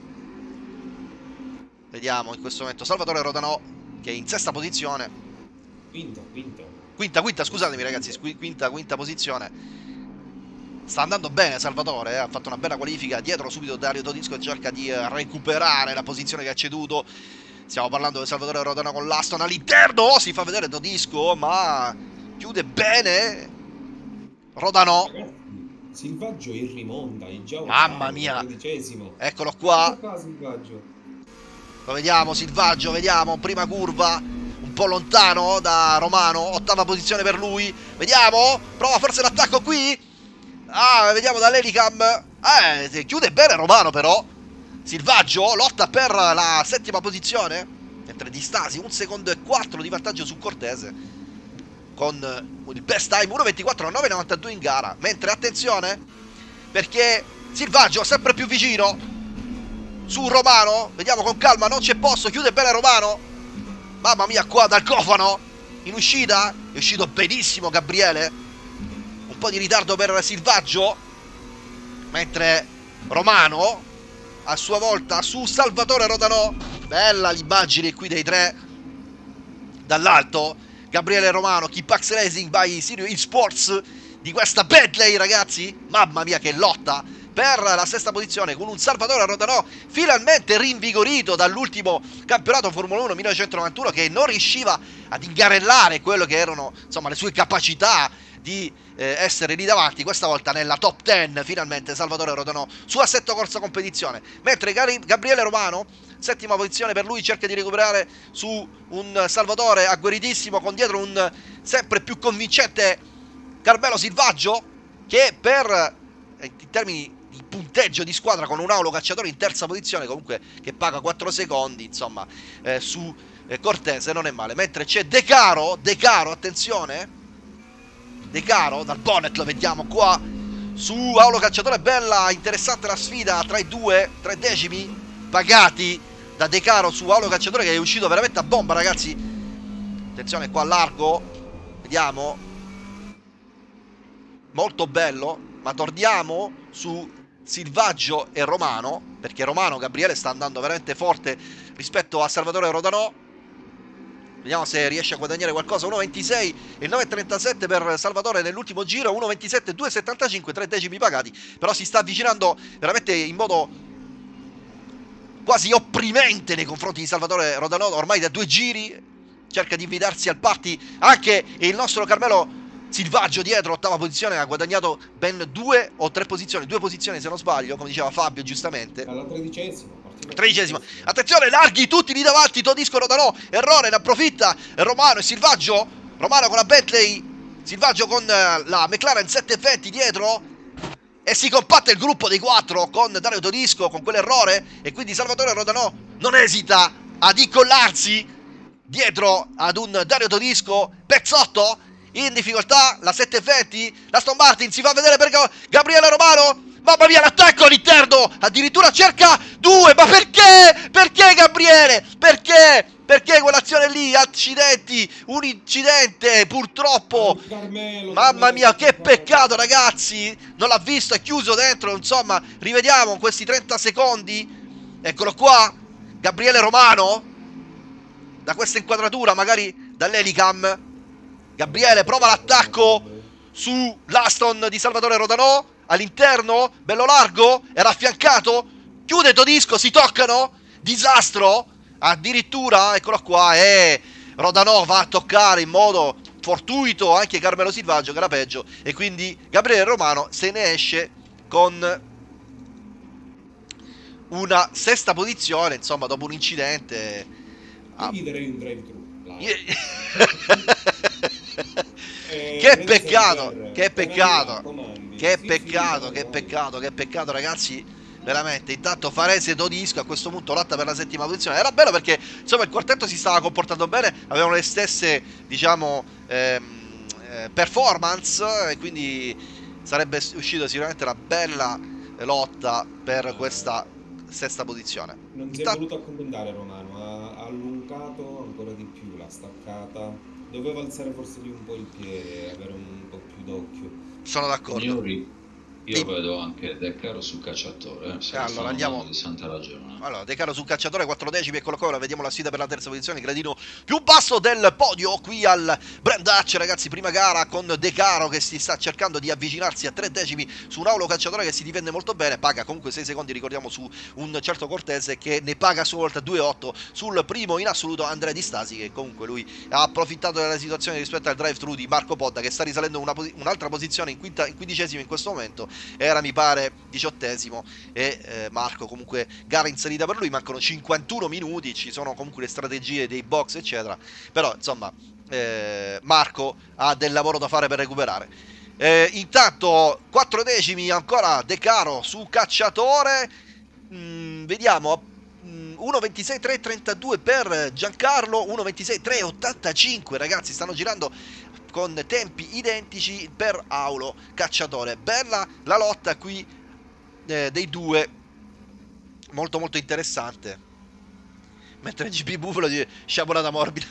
Vediamo in questo momento Salvatore Rodanò che è in sesta posizione. Quinta, quinta. Quinta, quinta, scusatemi ragazzi, quinta, quinta posizione. Sta andando bene Salvatore, eh? ha fatto una bella qualifica, dietro subito Dario Todisco cerca di eh, recuperare la posizione che ha ceduto. Stiamo parlando di Salvatore Rodano con l'Aston all'interno, oh, si fa vedere Todisco, ma chiude bene Rodano. Silvaggio in rimonta, è già Mamma mia, eccolo qua. Silvaggio. Lo vediamo, Silvaggio, vediamo, prima curva, un po' lontano da Romano, ottava posizione per lui. Vediamo, prova forse l'attacco qui. Ah, vediamo dall'Elicam. Eh, chiude bene Romano però. Silvaggio lotta per la settima posizione. Mentre di Stasi un secondo e quattro di vantaggio su Cortese. Con il best time 1.24.992 in gara. Mentre attenzione, perché Silvaggio sempre più vicino su Romano. Vediamo con calma, non c'è posto. Chiude bene Romano. Mamma mia, qua dal cofano. In uscita. È uscito benissimo Gabriele. Un po' di ritardo per Silvaggio. Mentre Romano, a sua volta, su Salvatore Rodanò. Bella l'immagine qui dei tre. Dall'alto. Gabriele Romano, Kipax Racing by Sirio Esports di questa Bentley, ragazzi. Mamma mia, che lotta per la sesta posizione con un Salvatore Rodanò finalmente rinvigorito dall'ultimo campionato Formula 1 1991 che non riusciva ad ingarellare quello che erano insomma le sue capacità di eh, essere lì davanti, questa volta nella top 10 finalmente Salvatore Rodanò su assetto corsa competizione, mentre Gari- Gabriele Romano, settima posizione per lui, cerca di recuperare su un Salvatore agguerritissimo con dietro un sempre più convincente Carmelo Silvaggio che per eh, in termini punteggio di squadra con un Aulo Cacciatore in terza posizione comunque che paga 4 secondi insomma eh, su eh, Cortese non è male. Mentre c'è De Caro De Caro attenzione. De Caro dal bonnet lo vediamo qua su Aulo Cacciatore bella interessante la sfida tra i due tre decimi pagati da De Caro su Aulo Cacciatore che è uscito veramente a bomba ragazzi. Attenzione qua largo vediamo. Molto bello ma torniamo su Silvaggio e Romano perché Romano Gabriele sta andando veramente forte rispetto a Salvatore Rodanò Vediamo se riesce a guadagnare qualcosa. 1.26 e 9.37 per Salvatore nell'ultimo giro. 1.27 2.75, 3 decimi pagati. Però si sta avvicinando veramente in modo quasi opprimente nei confronti di Salvatore Rodanò. Ormai da due giri cerca di invitarsi al party anche il nostro Carmelo Silvaggio dietro, ottava posizione, ha guadagnato ben due o tre posizioni, due posizioni se non sbaglio, come diceva Fabio giustamente. Alla tredicesima. Tredicesimo. Attenzione, larghi tutti lì davanti. Todisco Rodanò. Errore, ne approfitta. Romano e Silvaggio. Romano con la Bentley. Silvaggio con eh, la McLaren 720 dietro. E si compatte il gruppo dei quattro con Dario Todisco con quell'errore. E quindi Salvatore Rodanò non esita ad incollarsi dietro ad un Dario Todisco. Pezzotto in difficoltà. La 720. La Aston Martin si fa vedere per Gabriele Romano. Mamma mia, l'attacco all'interno! Addirittura cerca due! Ma perché? Perché Gabriele? Perché? Perché quell'azione lì? Accidenti! Un incidente, purtroppo! Carmelo, Mamma mia, che peccato, ragazzi! Non l'ha visto, è chiuso dentro. Insomma, rivediamo questi 30 secondi. Eccolo qua. Gabriele Romano. Da questa inquadratura, magari dall'Elicam. Gabriele prova l'attacco su l'Aston di Salvatore Rodanò all'interno, bello largo, era affiancato, chiude Todisco, si toccano, disastro, addirittura, eccolo qua, e Rodanò va a toccare in modo fortuito anche Carmelo Silvaggio che era peggio e quindi Gabriele Romano se ne esce con una sesta posizione, insomma, dopo un incidente. Io gli darei un drive-thru. Eh, che Red peccato, che peccato, che peccato, che peccato, che peccato ragazzi, veramente, intanto Farese Todisco a questo punto lotta per la settima posizione, era bello perché insomma il quartetto si stava comportando bene, avevano le stesse diciamo ehm, eh, performance e quindi sarebbe uscito sicuramente una bella lotta per questa sesta posizione. Non si è Intanto- voluto accontentare Romano, ha allungato ancora di più la staccata. Doveva alzare forse lì un po' il piede, avere un po' più d'occhio. Sono d'accordo. Signori, io vedo anche De Caro su cacciatore. Eh, allora, andiamo- di santa ragione. Allora, De Caro sul cacciatore, 4 decimi, eccolo qua, ora vediamo la sfida per la terza posizione, gradino più basso del podio qui al Brand Dutch, ragazzi, prima gara con De Caro che si sta cercando di avvicinarsi a 3 decimi su un aulo cacciatore che si difende molto bene, paga comunque 6 secondi, ricordiamo, su un certo Cortese che ne paga a sua volta 2,8 sul primo in assoluto Andrea Di Stasi che comunque lui ha approfittato della situazione rispetto al drive-thru di Marco Podda che sta risalendo un'altra posizione in, quinta, in quindicesimo in questo momento, era mi pare diciottesimo e eh, Marco comunque gara inserita per lui, mancano 51 minuti, ci sono comunque le strategie dei box eccetera, però insomma eh, Marco ha del lavoro da fare per recuperare. Eh, intanto 4 decimi ancora De Caro su cacciatore, Mm, vediamo mm, 1.26 3.32 per Giancarlo 1.26 3.85 ragazzi stanno girando con tempi identici per Aulo Cacciatore bella la lotta qui eh, dei due molto molto interessante mentre GP Buffalo dice sciabolata morbida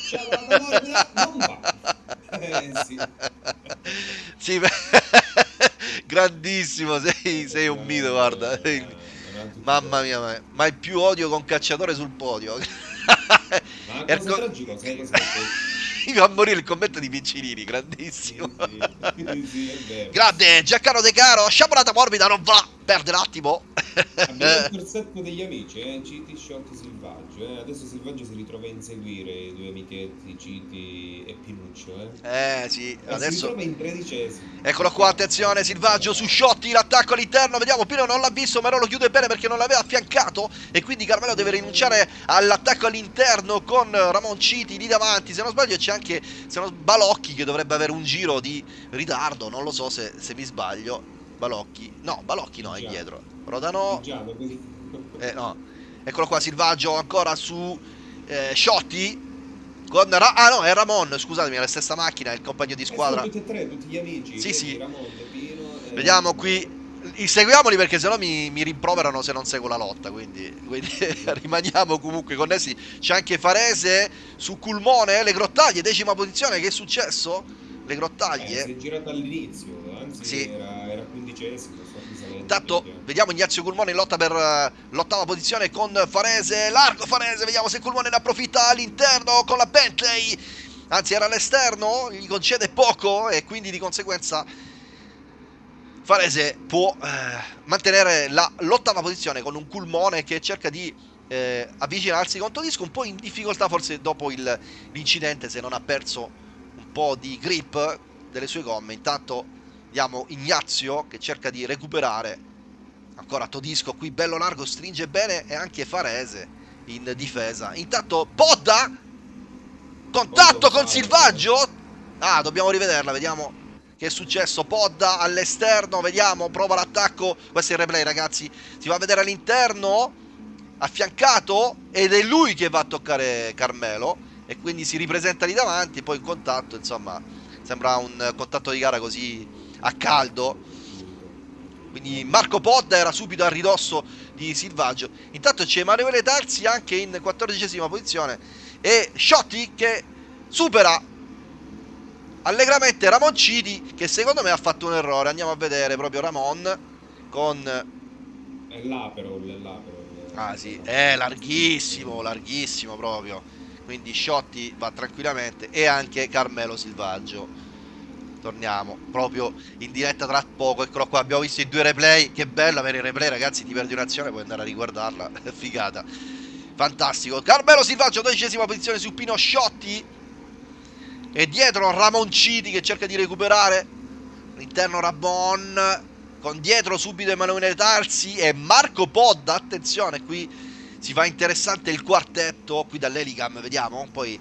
Sciabolata morbida non va. Eh, sì. sì, grandissimo sei, sei un mito guarda Eh, erano tutti Mamma mia, ma- ma il più odio con cacciatore sul podio. Ma cosa tragica, sai cos'è? Mi fa morire il commento di Piccinini, grandissimo. Sì, sì. Grande, Giancarlo De Caro, sciabolata morbida, non va, perde l'attimo. Abbiamo il corsetto degli amici, eh? Citi, Shot, Silvaggio. Eh? Adesso Silvaggio si ritrova a inseguire i due amichetti, Citi e Pinuccio. Eh? Eh sì, E Si adesso... ritrova in tredicesimo. Eccolo qua, attenzione, Silvaggio su Sciotti, l'attacco all'interno, vediamo, Pino non l'ha visto, però lo chiude bene perché non l'aveva affiancato e quindi Carmelo deve rinunciare all'attacco all'interno con Ramon Citi lì davanti, se non sbaglio c'è anche se non, Balocchi che dovrebbe avere un giro di ritardo, non lo so se, se mi sbaglio, Balocchi, no, Balocchi no, è Già. dietro, Rodano, eh, no. Eccolo qua Silvaggio ancora su eh, Sciotti con Ra- ah no, è Ramon, scusatemi, è la stessa macchina, è il compagno di Eh, squadra. sono tutti e tre, tutti gli amici. Sì, sì. Ramon, Pino e- Vediamo qui. Seguiamoli perché sennò mi, mi rimproverano se non seguo la lotta. Quindi, quindi rimaniamo comunque connessi. C'è anche Farese su Culmone. Le grottaglie, decima posizione. Che è successo? Le Eh, grottaglie. si è girato all'inizio, anzi Sì. era, era quindicesimo. Intanto piano. vediamo Ignazio Culmone in lotta per eh, l'ottava posizione con Farese. Largo Farese. Vediamo se Culmone ne approfitta all'interno con la Bentley. Anzi, era all'esterno. Gli concede poco e quindi di conseguenza Farese può eh, mantenere la- l'ottava posizione con un Culmone che cerca di eh, avvicinarsi con Todisco. Un po' in difficoltà forse dopo il- l'incidente se non ha perso po' di grip delle sue gomme. Intanto Vediamo Ignazio che cerca di recuperare. Ancora Todisco qui bello largo, stringe bene e anche Farese in difesa. Intanto Podda contatto con Silvaggio. Ah, dobbiamo rivederla, vediamo che è successo. Podda all'esterno, vediamo, prova l'attacco. Questo è il replay, ragazzi. Si va a vedere all'interno, affiancato ed è lui che va a toccare Carmelo e quindi si ripresenta lì davanti, poi in contatto, insomma, sembra un contatto di gara così a caldo. Quindi Marco Podda era subito a ridosso di Silvaggio. Intanto c'è Emanuele Tarsi anche in quattordicesima posizione e Sciotti che supera allegramente Ramon Citi che secondo me ha fatto un errore. Andiamo a vedere proprio Ramon con... È l'Aperol, è l'Aperol. Ah sì, è larghissimo, larghissimo proprio. Quindi Sciotti va tranquillamente e anche Carmelo Silvaggio. Torniamo proprio in diretta tra poco. Eccolo qua, abbiamo visto i due replay. Che bello avere i replay, ragazzi. Ti perdi un'azione, puoi andare a riguardarla. Figata. Fantastico. Carmelo Silvaggio, dodicesima posizione su Pino Sciotti. E dietro Ramonciti che cerca di recuperare. All'interno Ramon. Con dietro subito Emanuele Tarsi e Marco Podda. Attenzione, qui si fa interessante il quartetto. Qui dall'Elicam, vediamo. Poi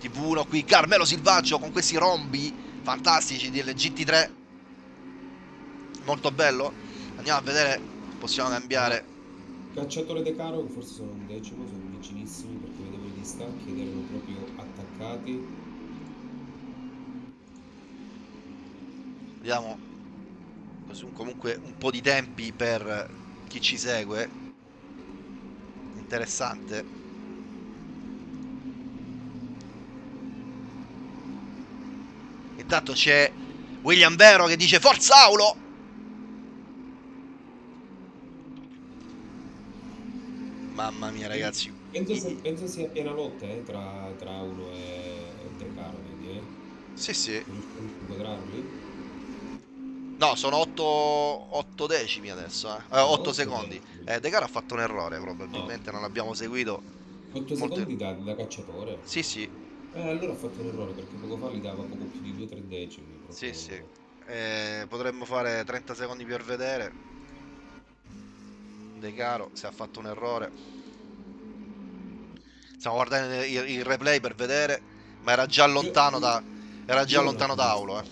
TV1 qui. Carmelo Silvaggio con questi rombi fantastici del GT3 molto bello andiamo a vedere possiamo cambiare Cacciatore De Caro, che forse sono un decimo, sono vicinissimi perché vedevo i distacchi ed erano proprio attaccati. vediamo comunque un po' di tempi per chi ci segue interessante intanto c'è William Vero che dice forza Aulo mamma mia ragazzi Penso, se- penso sia piena lotta eh, tra, tra Aulo e, e De Caro, vedi, eh? sì sì inquadrarli? No, sono 8, decimi adesso, eh. 8 otto secondi. Eh, De Cara ha fatto un errore, probabilmente non l'abbiamo seguito. 8 Molto- secondi da, da cacciatore. Sì, sì, Eh, allora ha fatto un errore perché poco fa gli dava poco più di 2-3 decimi. proprio. sì, sì. Eh, potremmo fare 30 secondi per vedere. De Caro, se ha fatto un errore. Stiamo guardando il, il replay per vedere, ma era già lontano da... Era già lontano da Aulo, eh.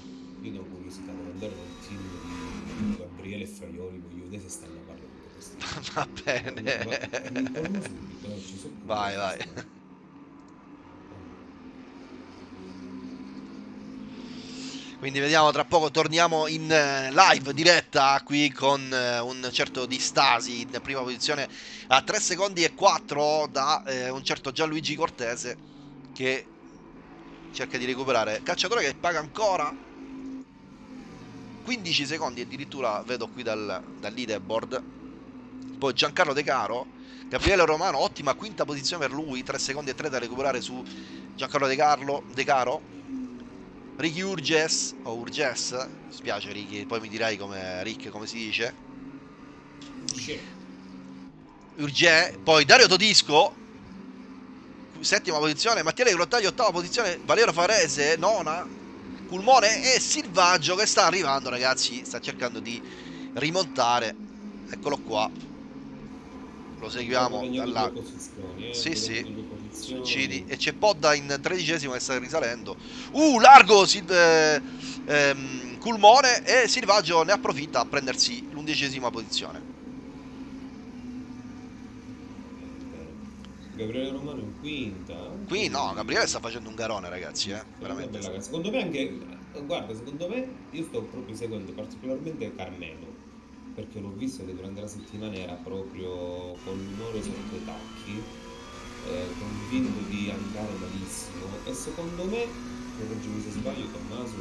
Va bene. Vai, vai. Quindi vediamo tra poco, torniamo in eh, live diretta qui con eh, un certo Di Stasi in prima posizione a 3 secondi e 4 da eh, un certo Gianluigi Cortese che cerca di recuperare. Cacciatore che paga ancora 15 secondi addirittura vedo qui dal, dal leaderboard. Poi Giancarlo De Caro, Gabriele Romano, ottima quinta posizione per lui, 3 secondi e 3 da recuperare su Giancarlo De Carlo, De Caro, Ricky Urges, o Urges, mi spiace Ricky, poi mi dirai come Rick come si dice. Urge, poi Dario Todisco, settima posizione, Mattia Grottagli ottava posizione, Valerio Farese nona, Culmone e Silvaggio che sta arrivando ragazzi, sta cercando di rimontare, eccolo qua, lo seguiamo dalla... Sì sì, Cidi. e c'è Podda in tredicesimo che sta risalendo, uh largo Sil... eh, ehm, Culmone e Silvaggio ne approfitta a prendersi l'undicesima posizione. Gabriele Romano in quinta. Qui no, Gabriele sta facendo un garone, ragazzi, eh, veramente. Secondo me anche, guarda, secondo me io sto proprio seguendo particolarmente Carmelo, perché l'ho visto che durante la settimana era proprio con l'umore sotto i tacchi, eh, convinto di andare malissimo. E secondo me, correggimi se sbaglio Tommaso,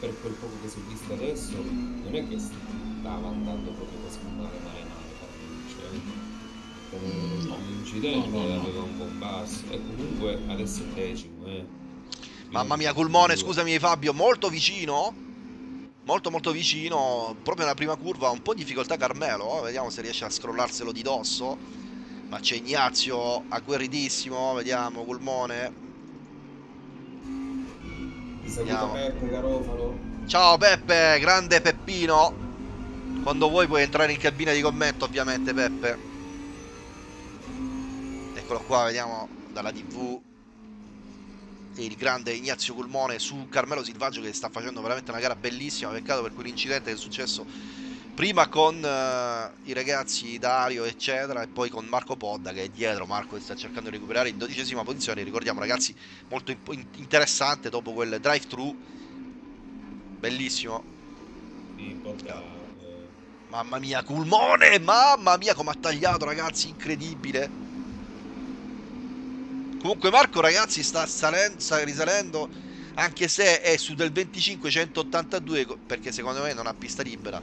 per quel poco che si è visto adesso, non è che stava andando proprio così male, male, male, cioè, No, l'incidente no, no, aveva un basso. E comunque adesso è decimo eh. mamma mia Culmone scusami Fabio molto vicino molto molto vicino proprio nella prima curva un po' di difficoltà Carmelo vediamo se riesce a scrollarselo di dosso. Ma c'è Ignazio agguerritissimo vediamo Culmone Vediamo. Peppe ciao Peppe grande Peppino. Quando vuoi puoi entrare in cabina di commento ovviamente Peppe. Eccolo qua vediamo dalla tv il grande Ignazio Culmone su Carmelo Silvaggio che sta facendo veramente una gara bellissima. Peccato per quell'incidente che è successo prima con uh, i ragazzi Dario eccetera e poi con Marco Podda che è dietro. Marco che sta cercando di recuperare in dodicesima posizione. Ricordiamo ragazzi molto interessante dopo quel drive thru bellissimo sì, eh... mamma mia Culmone mamma mia come ha tagliato ragazzi incredibile Comunque Marco ragazzi sta, salendo, sta risalendo anche se è su del 25-182 perché secondo me non ha pista libera.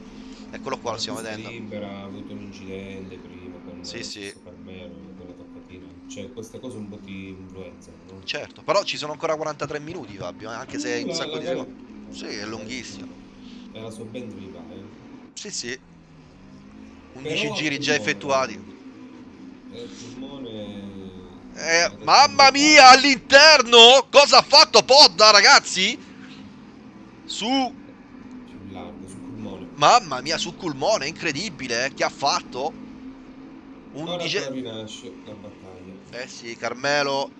Eccolo qua, lo stiamo vedendo. libera, ha avuto un incidente prima con sì, sì. Carmelo, con la toccatina. Cioè queste cose un po' ti influenzano, no? Certo, però ci sono ancora 43 minuti Fabio, eh, anche se è un la, sacco la, di la, secondi. Sì, è lunghissimo. È la sua Bentley va, eh. Sì, sì. 11 Però, giri già effettuati. Eh, il pulmone eh, mamma mia, all'interno! Cosa ha fatto Podda, ragazzi? Su... Mamma mia, su Culmone, incredibile, eh? Che ha fatto? 11... rinasce la battaglia. Eh sì, Carmelo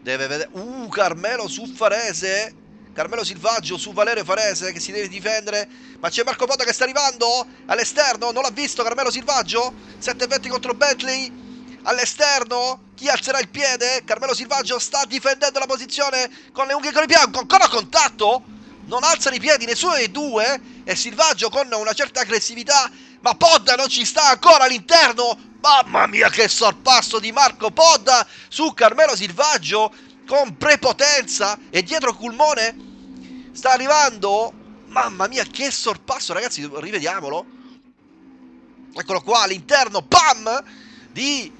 deve vedere... Uh, Carmelo su Farese. Carmelo Silvaggio su Valerio Farese che si deve difendere. Ma c'è Marco Podda che sta arrivando all'esterno. Non l'ha visto Carmelo Silvaggio. 7-20 contro Bentley all'esterno? Chi alzerà il piede? Carmelo Silvaggio sta difendendo la posizione con le unghie con il bianco. Ancora contatto? Non alzano i piedi nessuno dei due. E Silvaggio con una certa aggressività. Ma Podda non ci sta ancora all'interno. Mamma mia che sorpasso di Marco Podda su Carmelo Silvaggio con prepotenza. E dietro Culmone sta arrivando. Mamma mia che sorpasso ragazzi rivediamolo. Eccolo qua all'interno pam di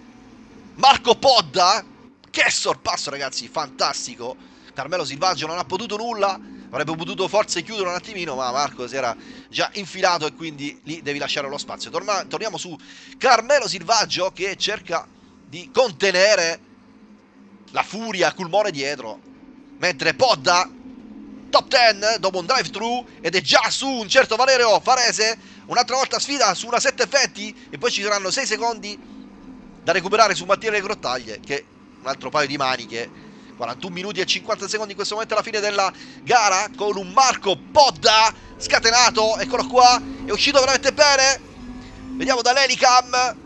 Marco Podda, che sorpasso ragazzi, fantastico. Carmelo Silvaggio non ha potuto nulla, avrebbe potuto forse chiudere un attimino, ma Marco si era già infilato e quindi lì devi lasciare lo spazio. Torna, torniamo su Carmelo Silvaggio che cerca di contenere la furia Culmone dietro, mentre Podda top 10 dopo un drive thru ed è già su un certo Valerio Farese un'altra volta sfida su una 7 effetti e poi ci saranno 6 secondi da recuperare su Mattia Le Grottaglie che un altro paio di maniche. 41 minuti e 50 secondi in questo momento alla fine della gara con un Marco Podda scatenato eccolo qua è uscito veramente bene. Vediamo dall'Elicam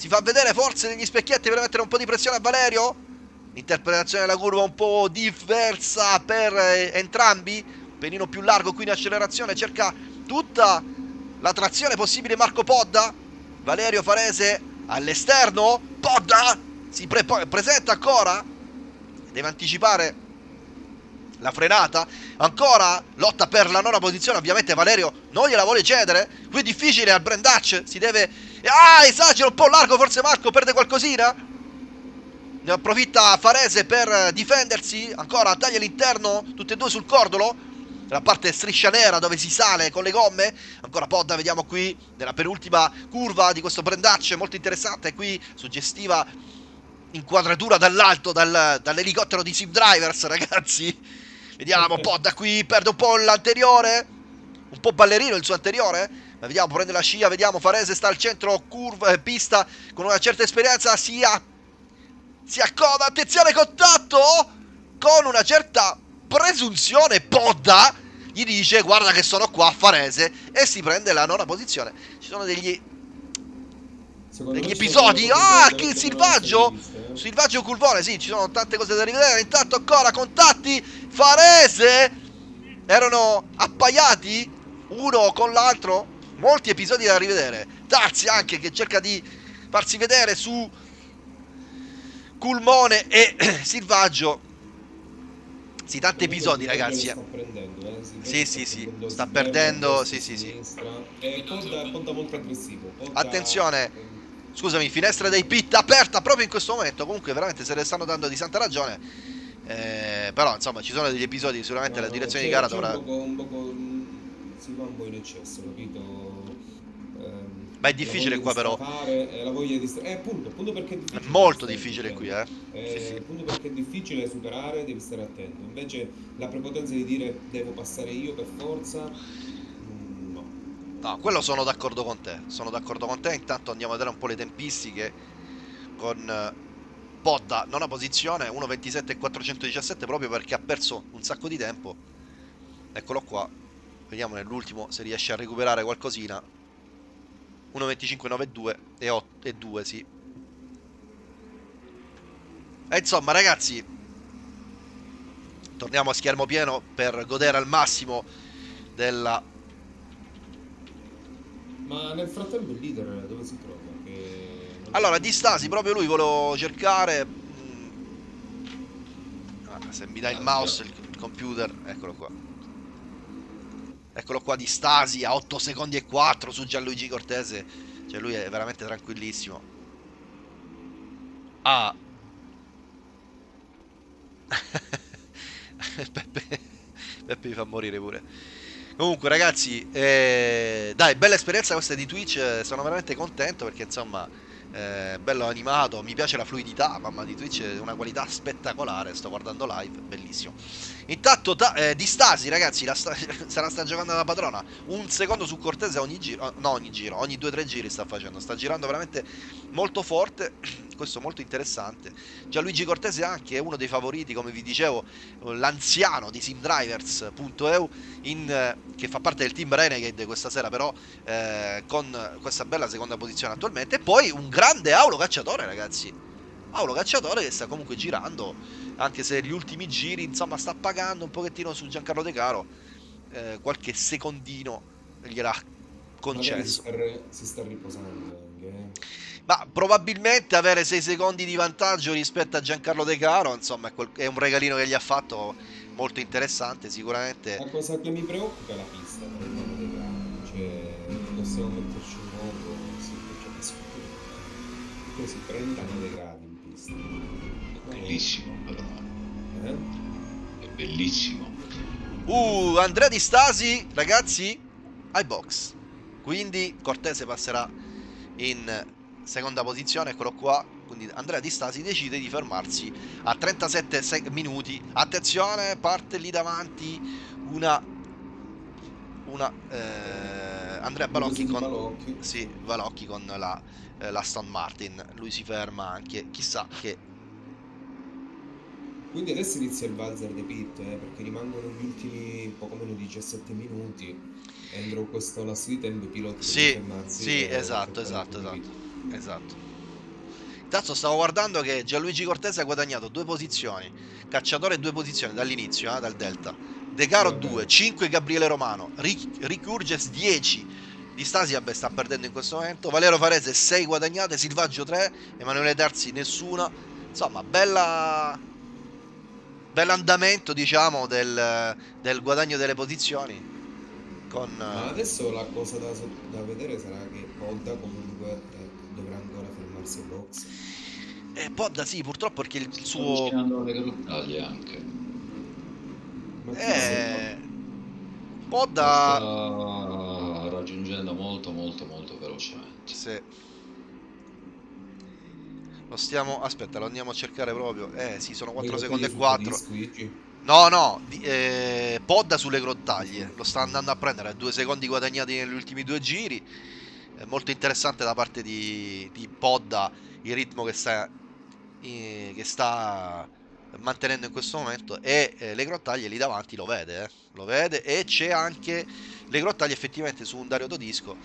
si fa vedere forse negli specchietti per mettere un po' di pressione a Valerio. L'interpretazione della curva un po' diversa per eh, entrambi. Penino più largo qui in accelerazione cerca tutta la trazione possibile Marco Podda. Valerio Farese all'esterno Podda si pre presenta ancora deve anticipare la frenata ancora lotta per la nona posizione ovviamente Valerio non gliela vuole cedere qui è difficile al Brandach si deve ah esagera un po' largo forse Marco perde qualcosina Ne approfitta Farese per difendersi. Ancora taglia all'interno. Tutte e due sul cordolo. La parte striscia nera dove si sale con le gomme. Ancora Podda, vediamo qui, nella penultima curva di questo brandacce molto interessante. Qui suggestiva inquadratura dall'alto dal, dall'elicottero di Sim Drivers, ragazzi. Vediamo, Podda qui perde un po' l'anteriore. Un po' ballerino il suo anteriore. Ma vediamo, prende la scia, vediamo, Farese sta al centro, curva, eh, pista, con una certa esperienza, si, a, si accoda, attenzione, contatto, con una certa presunzione, Podda gli dice, guarda che sono qua, Farese, e si prende la nona posizione. Ci sono degli, degli episodi, ah, che silvaggio, eh. silvaggio curvone, sì, ci sono tante cose da rivedere, intanto ancora, contatti, Farese, erano appaiati, uno con l'altro, molti episodi da rivedere. Tarzi anche che cerca di farsi vedere su Culmone e Silvaggio. Sì, tanti episodi, ragazzi. Sta prendendo, eh. Sì, sì, sì, sta perdendo, sì, sì, sì. Podda molto aggressivo. Attenzione. Scusami, finestra dei pit aperta proprio in questo momento. Comunque, veramente se ne stanno dando di santa ragione. Eh, però, insomma, ci sono degli episodi. Sicuramente no, la direzione di gara dovrà. Un poco, un poco, si va un po' in eccesso, capito? Ma è difficile qua, però. eh, la voglia di stra- eh, appunto, appunto perché è molto difficile qui, eh. Eh, Sì, sì. appunto perché è difficile superare, devi stare attento. Invece la prepotenza di dire devo passare io per forza, mm, no. No, quello sono d'accordo con te. Sono d'accordo con te. Intanto andiamo a vedere un po' le tempistiche con eh, Podda, nona posizione, 1.27 e 417 proprio perché ha perso un sacco di tempo. Eccolo qua. Vediamo nell'ultimo se riesce a recuperare qualcosina. 1.25.92 e 8 e 2, sì. E insomma, ragazzi, torniamo a schermo pieno per godere al massimo della Ma nel frattempo il leader dove si trova? Che Allora, di Stasi, proprio lui volevo cercare. mm, ah, se mi dai il mouse, il, il computer, eccolo qua. Eccolo qua di Stasi a 8 secondi e 4 su Gianluigi Cortese. Cioè, lui è veramente tranquillissimo. Ah. Peppe, Peppe mi fa morire pure. Comunque, ragazzi, eh, dai, bella esperienza questa di Twitch. eh, Sono veramente contento perché, insomma, eh, bello animato. Mi piace la fluidità. Mamma di Twitch è una qualità spettacolare. Sto guardando live, bellissimo. Intanto, ta- eh, di Stasi, ragazzi, la sta- se la sta giocando la padrona. Un secondo su Cortese ogni giro. No, ogni giro, ogni 2-3 giri sta facendo. Sta girando veramente molto forte. Questo molto interessante. Gianluigi Cortese anche è uno dei favoriti, come vi dicevo, l'anziano di simdrivers.eu eh, che fa parte del team Renegade questa sera però eh, con questa bella seconda posizione attualmente e poi un grande Aulo Cacciatore ragazzi Aulo Cacciatore che sta comunque girando anche se gli ultimi giri insomma sta pagando un pochettino su Giancarlo De Caro eh, qualche secondino gliel'ha Magari si concesso sta, si sta riposando eh. ma probabilmente avere 6 secondi di vantaggio rispetto a Giancarlo De Caro insomma è, un regalino che gli ha fatto molto interessante sicuramente La cosa che mi preoccupa è la pista, per il dei gradi. Cioè, possiamo metterci un modo, sì, perché che scusa. Così 39 gradi in pista. Bellissimo, però. Eh? È bellissimo. Uh, Andrea Di Stasi, ragazzi, ai box. Quindi Cortese passerà in seconda posizione, eccolo qua. Quindi Andrea Di Stasi decide di fermarsi a 37 sec- minuti. Attenzione, parte lì davanti una una eh, Andrea Balocchi con Balocchi. sì, Balocchi con la eh, la Aston Martin. Lui si ferma anche, chissà che Quindi adesso inizia il valzer dei pit, eh, perché rimangono gli ultimi poco meno di 17 minuti. Entro questo lasso di tempo i piloti Sì, fermarsi sì, per esatto, esatto, esatto. Esatto. Intanto stavo guardando che Gianluigi Cortese ha guadagnato due posizioni. Cacciatore due posizioni dall'inizio, eh, dal Delta. De Caro Sì, vabbè. 2, 5 Gabriele Romano, Ric- Ricurges 10. Di Stasi vabbè, sta perdendo in questo momento. Valero Farese 6 guadagnate, Silvaggio 3, Emanuele Terzi nessuna. Insomma, bella bell'andamento, diciamo, del, del guadagno delle posizioni. Con Ma eh, adesso la cosa da, da vedere sarà che Podda comunque eh, dovrà ancora fermarsi ai box. Eh, Podda sì, purtroppo perché il, Sto suo... alle grottaglie anche. Ma Eh... Podda... sta raggiungendo molto molto molto velocemente. Sì. Lo stiamo... Aspetta, lo andiamo a cercare proprio. Eh sì, sono 4 Le secondi e grottaglie 4. sul Squigi? No, no, di- eh, Podda sulle grottaglie. Lo sta andando a prendere. Due secondi guadagnati negli ultimi due giri. È molto interessante da parte di, di Podda il ritmo che sta, eh, che sta mantenendo in questo momento. E eh, le grottaglie lì davanti lo vede, eh, Lo vede. E c'è anche le grottaglie effettivamente su un Dario Todisco.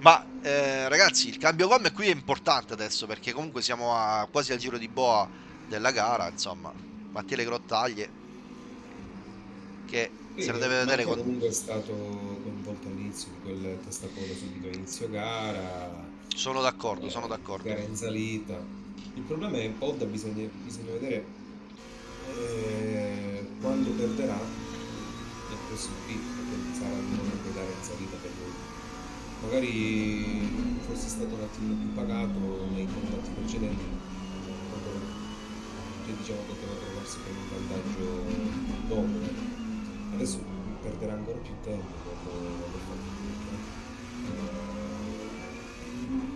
Ma eh, ragazzi, il cambio gomme qui è importante adesso perché comunque siamo a, quasi al giro di boa della gara. Insomma, Mattia le grottaglie che Sì, se la deve vedere con... comunque è stato coinvolto all'inizio di quel testacoda subito inizio gara, Sono d'accordo, eh, sono d'accordo. gara in salita. Il problema è che Podda bisogna, bisogna vedere eh, quando perderà nel prossimo pit, perché sarà il momento di dare in salita. Magari fosse stato un attimo più pagato nei contatti precedenti, che diciamo poteva trovarsi con un vantaggio dopo. Adesso perderà ancora più tempo dopo aver fatto il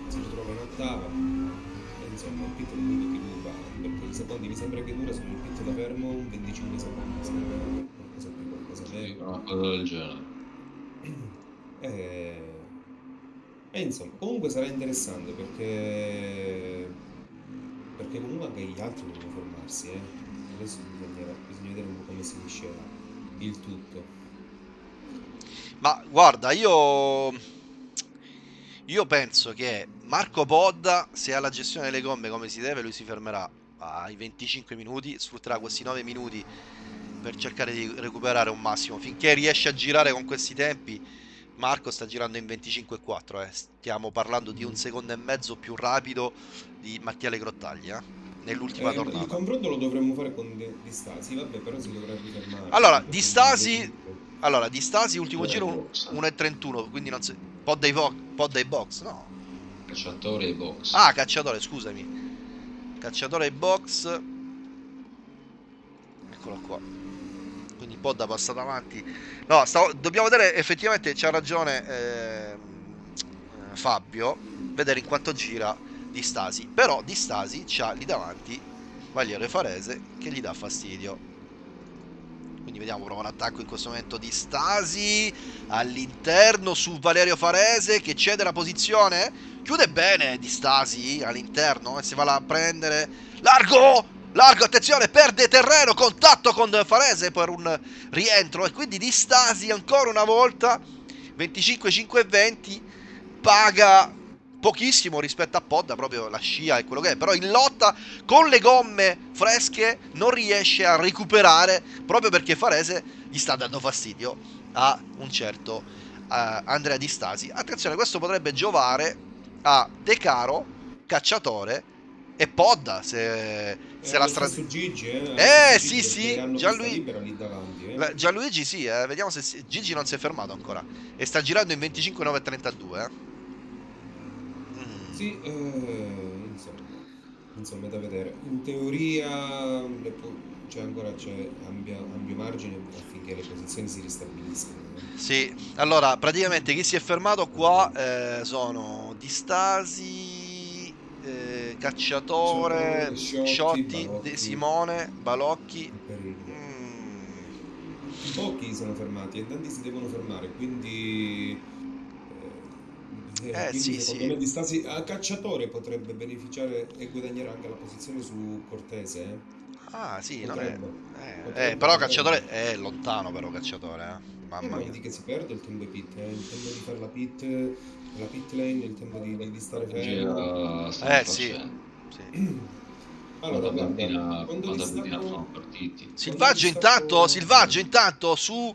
Si ritrova in ottava e insomma il pit è l'unico che lui va, perché i secondi mi sembra che dura sul pit da fermo un 25 secondi, sembra qualcosa più, qualcosa meno. una cosa del genere. E, e insomma, comunque sarà interessante perché, perché comunque anche gli altri devono fermarsi, eh. Adesso bisogna, bisogna vedere un po' come si miscela il tutto. Ma guarda, io io penso che Marco Podda, se ha la gestione delle gomme come si deve, lui si fermerà ai 25 minuti, sfrutterà questi 9 minuti per cercare di recuperare un massimo. Finché riesce a girare con questi tempi, Marco sta girando in 25,4. Eh. Stiamo parlando di un secondo e mezzo più rapido di Mattia Le Grottaglie eh, nell'ultima Eh, il tornata. confronto lo dovremmo fare con De- Di Stasi, vabbè, però si dovrebbe fermare. Allora, perché Di sono Stasi- 25. Allora, di Stasi, ultimo giro box. 1,31, quindi non si... Podda ai, vo- Podda ai box, no? Cacciatore e box. Ah, cacciatore, scusami. Cacciatore ai box. Eccolo qua. Quindi Podda passa davanti. No, stavo- dobbiamo vedere effettivamente c'ha ragione eh, Fabio. Vedere in quanto gira di Stasi. Però di Stasi c'ha lì davanti Valiero Farese che gli dà fastidio. Quindi vediamo, prova un attacco in questo momento di Stasi all'interno su Valerio Farese che cede la posizione. Chiude bene di Stasi all'interno e si va a prendere. Largo! Largo, attenzione, perde terreno, contatto con Farese per un rientro e quindi di Stasi ancora una volta 25 5 e 20 paga pochissimo rispetto a Podda, proprio la scia e quello che è, però in lotta con le gomme fresche non riesce a recuperare proprio perché Farese gli sta dando fastidio a un certo eh, Andrea Di Stasi. Attenzione, questo potrebbe giovare a De Caro, Cacciatore e Podda se, se Eh, la lo strada... stesso Gigi, eh? Eh, sì, Gigi, sì, Gianlui- lì davanti, eh. Gianluigi sì, eh, vediamo se si- Gigi non si è fermato ancora e sta girando in 25-9-32. Eh. Mm. Sì, eh, insomma, insomma, è da vedere. In teoria c'è ancora c'è ampia- ampio margine affinché le posizioni si ristabiliscano. eh. Sì, allora praticamente chi si è fermato qua eh, sono Distasi, eh, Cacciatore, Sciotti. De Simone, Balocchi. Mm, Pochi sono fermati e tanti si devono fermare, quindi, eh, Eh, quindi sì, secondo sì. me di Stasi a cacciatore potrebbe beneficiare e guadagnare anche la posizione su Cortese. eh. Ah sì, non è... Potrebbe. eh, Potrebbe, eh, però potrebbe. Cacciatore è lontano però Cacciatore, eh. Mamma ma mia. vedi che si perde il tempo di pit, il tempo di fare la pit, la pit lane, il tempo di, di- di stare fermo. Eh, sì. facendo. Sì. Allora, guarda, quando distacco- sono partiti. Silvaggio distacco- intanto, Silvaggio intanto su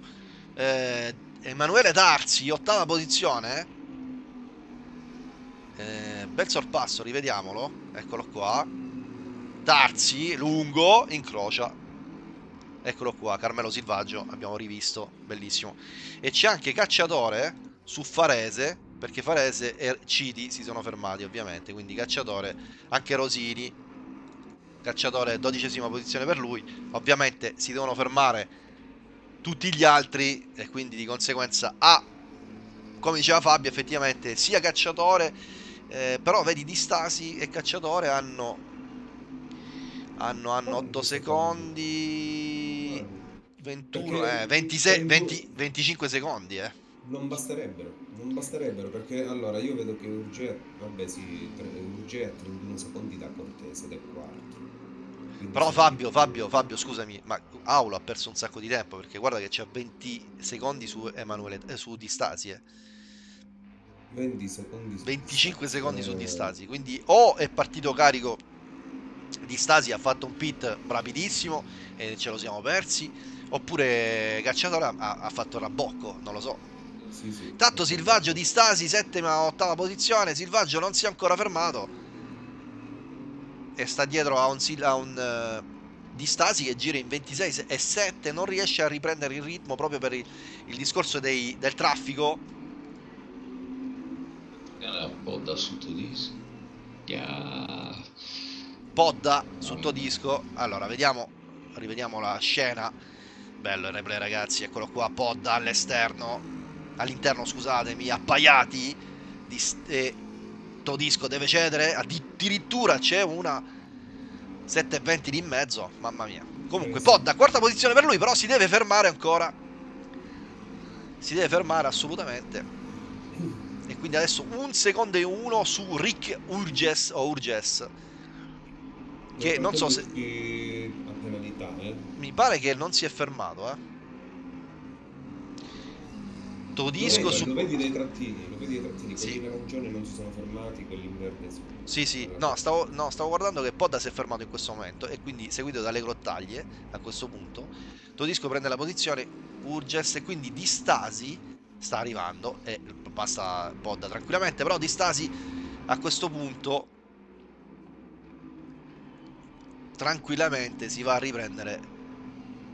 eh, Emanuele Darsi, ottava posizione. Eh, bel sorpasso, rivediamolo. Eccolo qua. Darsi, lungo, incrocia. Eccolo qua, Carmelo Silvaggio, abbiamo rivisto, bellissimo. E c'è anche Cacciatore su Farese, perché Farese e Citi si sono fermati ovviamente, quindi Cacciatore, anche Rosini cacciatore dodicesima posizione per lui. Ovviamente si devono fermare tutti gli altri e quindi di conseguenza ha, come diceva Fabio, effettivamente sia cacciatore, eh, però vedi di Stasi e cacciatore hanno hanno, hanno 8 secondi 21 Perché eh, 26 il- 20 25 secondi eh. Non basterebbero, non basterebbero perché allora io vedo che Urge, vabbè sì, Urge a 31 secondi da Cortese ed è quarto. Però Fabio, Fabio, Fabio, scusami, ma Aulo ha perso un sacco di tempo perché guarda che c'ha 20 secondi su Emanuele eh, su Di Stasi, eh. 20 secondi su 25 Di Stasi. secondi su Eh, Di Stasi, quindi o è partito carico Di Stasi ha fatto un pit rapidissimo e ce lo siamo persi, oppure Cacciatore ha, ha fatto il rabocco, non lo so. Sì, sì. Intanto Silvaggio di Stasi, settima, ottava posizione. Silvaggio non si è ancora fermato. E sta dietro a un, a un eh, di Stasi che gira in 26 se- e 7. Non riesce a riprendere il ritmo proprio per il, il discorso dei- del traffico. Era un po' da sottodisco. Yeah. Podda sotto disco. Allora, vediamo. Rivediamo la scena. Bello il replay, ragazzi. Eccolo qua. Podda all'esterno. All'interno, scusatemi. Appaiati. Di, s- e Todisco deve cedere. Addirittura c'è una 7.20 di in mezzo. Mamma mia. Comunque, Eh. Podda, quarta posizione per lui. Però si deve fermare ancora. Si deve fermare assolutamente. E quindi adesso un secondo e uno su Rick Urges o Urges. Che non so se. Penalità, eh. Mi pare che non si è fermato, eh. Todisco lo vedi, su. lo vedi dai trattini, lo vedi dai trattini, Sì. quelli in arancione non si sono fermati, quelli in verde sì. Sì, sì, no stavo, no, stavo guardando che Podda si è fermato in questo momento e quindi seguito dalle grottaglie a questo punto. Todisco prende la posizione, Urges e quindi Di Stasi sta arrivando e passa Podda tranquillamente, però Di Stasi a questo punto tranquillamente si va a riprendere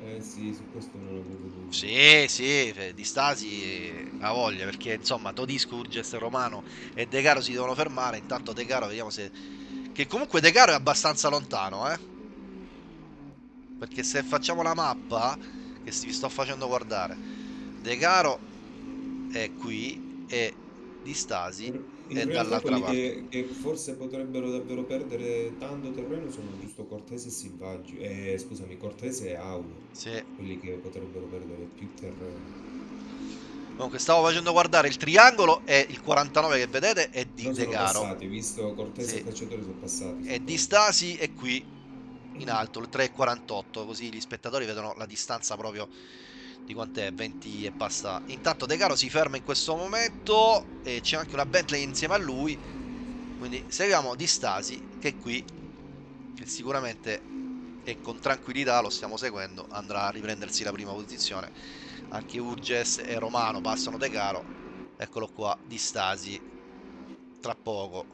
Eh sì, su questo non avevo dubbi. Sì, sì, fe- di Stasi eh, ha voglia perché insomma Todisco, Urges, Romano e De Caro si devono fermare. Intanto De Caro vediamo se. Che comunque De Caro è abbastanza lontano, eh. Perché se facciamo la mappa, che vi sto facendo guardare, De Caro è qui e di Stasi Realtà dall'altra quelli che, che forse potrebbero davvero perdere tanto terreno sono giusto Cortese e Silvaggio, eh, scusami, Cortese e Aulo, Sì. quelli che potrebbero perdere più terreno. Comunque stavo facendo guardare il triangolo e il 49 che vedete è di Non De sono Caro. passati, visto Cortese Sì. e Cacciatore sono passati. E di Stasi è qui in alto, il 3,48, così gli spettatori vedono la distanza proprio di quant'è, 20 e passa. Intanto De Caro si ferma in questo momento e c'è anche una Bentley insieme a lui, quindi seguiamo Di Stasi che qui, che sicuramente e con tranquillità lo stiamo seguendo, andrà a riprendersi la prima posizione. Anche Urges e Romano passano De Caro, eccolo qua, Di Stasi, tra poco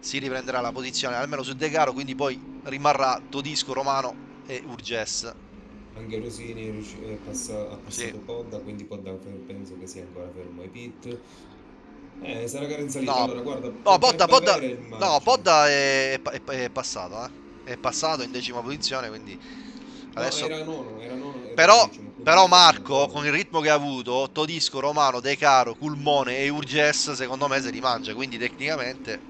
si riprenderà la posizione almeno su De Caro, quindi poi rimarrà Todisco, Romano e Urges. Anche Rosini è riusci- è passa- ha passato Sì. Podda, quindi Podda penso che sia ancora fermo ai pit. Eh, sarà in salita, No. allora guarda, No, Podda, Podda, no. Podda è, è- è passato, eh. È passato in decima posizione, quindi No, adesso... era nono, era nono, era Però, decimo, però Marco, con il ritmo che ha avuto, Todisco, Romano, De Caro, Culmone e Urges, secondo me se li mangia, quindi tecnicamente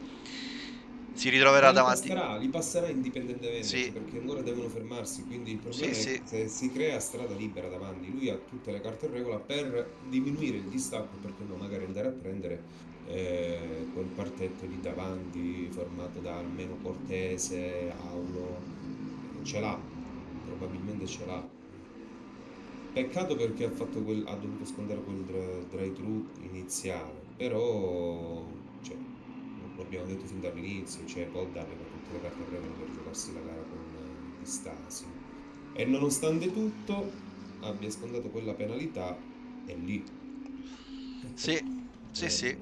si ritroverà li davanti. passerà, li passerà indipendentemente Sì. perché ancora devono fermarsi. Quindi il problema Sì, è sì. se si crea strada libera davanti. Lui ha tutte le carte in regola per diminuire il distacco, perché no, magari andare a prendere eh, quel partetto lì davanti, formato da almeno Cortese, Aulo. Ce l'ha, probabilmente ce l'ha. Peccato perché ha, fatto quel, ha dovuto scontare quel drive-thru iniziale, però abbiamo detto fin dall'inizio, cioè Podda aveva tutte le carte regola per giocarsi la gara con eh, Stasi. E nonostante tutto abbia scontato quella penalità, è lì. Sì, sì, Eh, sì.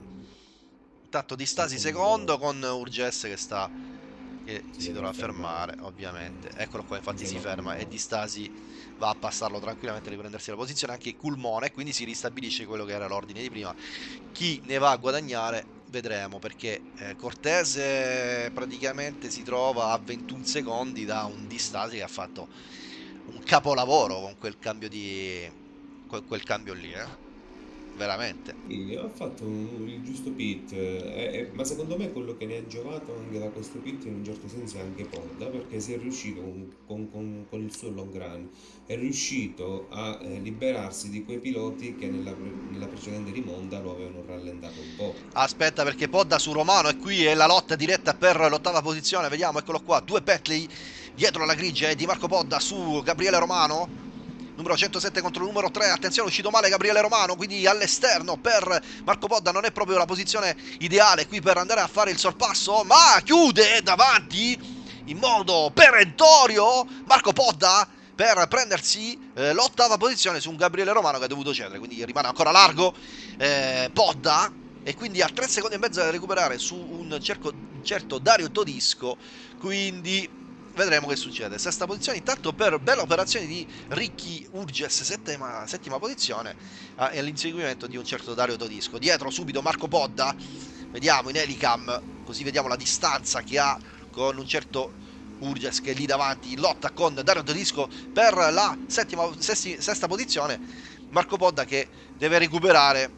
Intanto Di Stasi secondo- con Urges che sta che Si si dovrà fermare. fermare, ovviamente. Eccolo qua, infatti si ferma e Di Stasi va a passarlo tranquillamente a riprendersi la posizione anche Culmone, quindi si ristabilisce quello che era l'ordine di prima. Chi ne va a guadagnare vedremo perché eh, Cortese praticamente si trova a 21 secondi da un Distasi che ha fatto un capolavoro con quel cambio di quel, quel cambio lì eh? Veramente. Sì, ha fatto un- il giusto pit, eh, eh, ma secondo me quello che ne ha giovato anche da questo pit in un certo senso è anche Podda, perché si è riuscito con, con- con- con il suo long run, è riuscito a eh, liberarsi di quei piloti che nella, nella precedente rimonta lo avevano rallentato un po'. aspetta perché Podda su Romano e qui è la lotta diretta per l'ottava posizione. Vediamo eccolo qua due Bentley dietro la grigia e di Marco Podda su Gabriele Romano numero 107 contro il numero 3 attenzione uscito male Gabriele Romano quindi all'esterno per Marco Podda non è proprio la posizione ideale qui per andare a fare il sorpasso ma chiude davanti in modo perentorio Marco Podda per prendersi eh, l'ottava posizione su un Gabriele Romano che ha dovuto cedere quindi rimane ancora largo eh, Podda. E quindi ha 3 secondi e mezzo da recuperare su un cerco- certo Dario Todisco quindi vedremo che succede. Sesta posizione intanto per bella operazione di Ricky Urges settima, settima posizione ah, e l'inseguimento di un certo Dario Todisco. Dietro subito Marco Podda. Vediamo in Helicam così vediamo la distanza che ha con un certo Urges che è lì davanti lotta con Dario Todisco per la settima, sesti- sesta posizione. Marco Podda che deve recuperare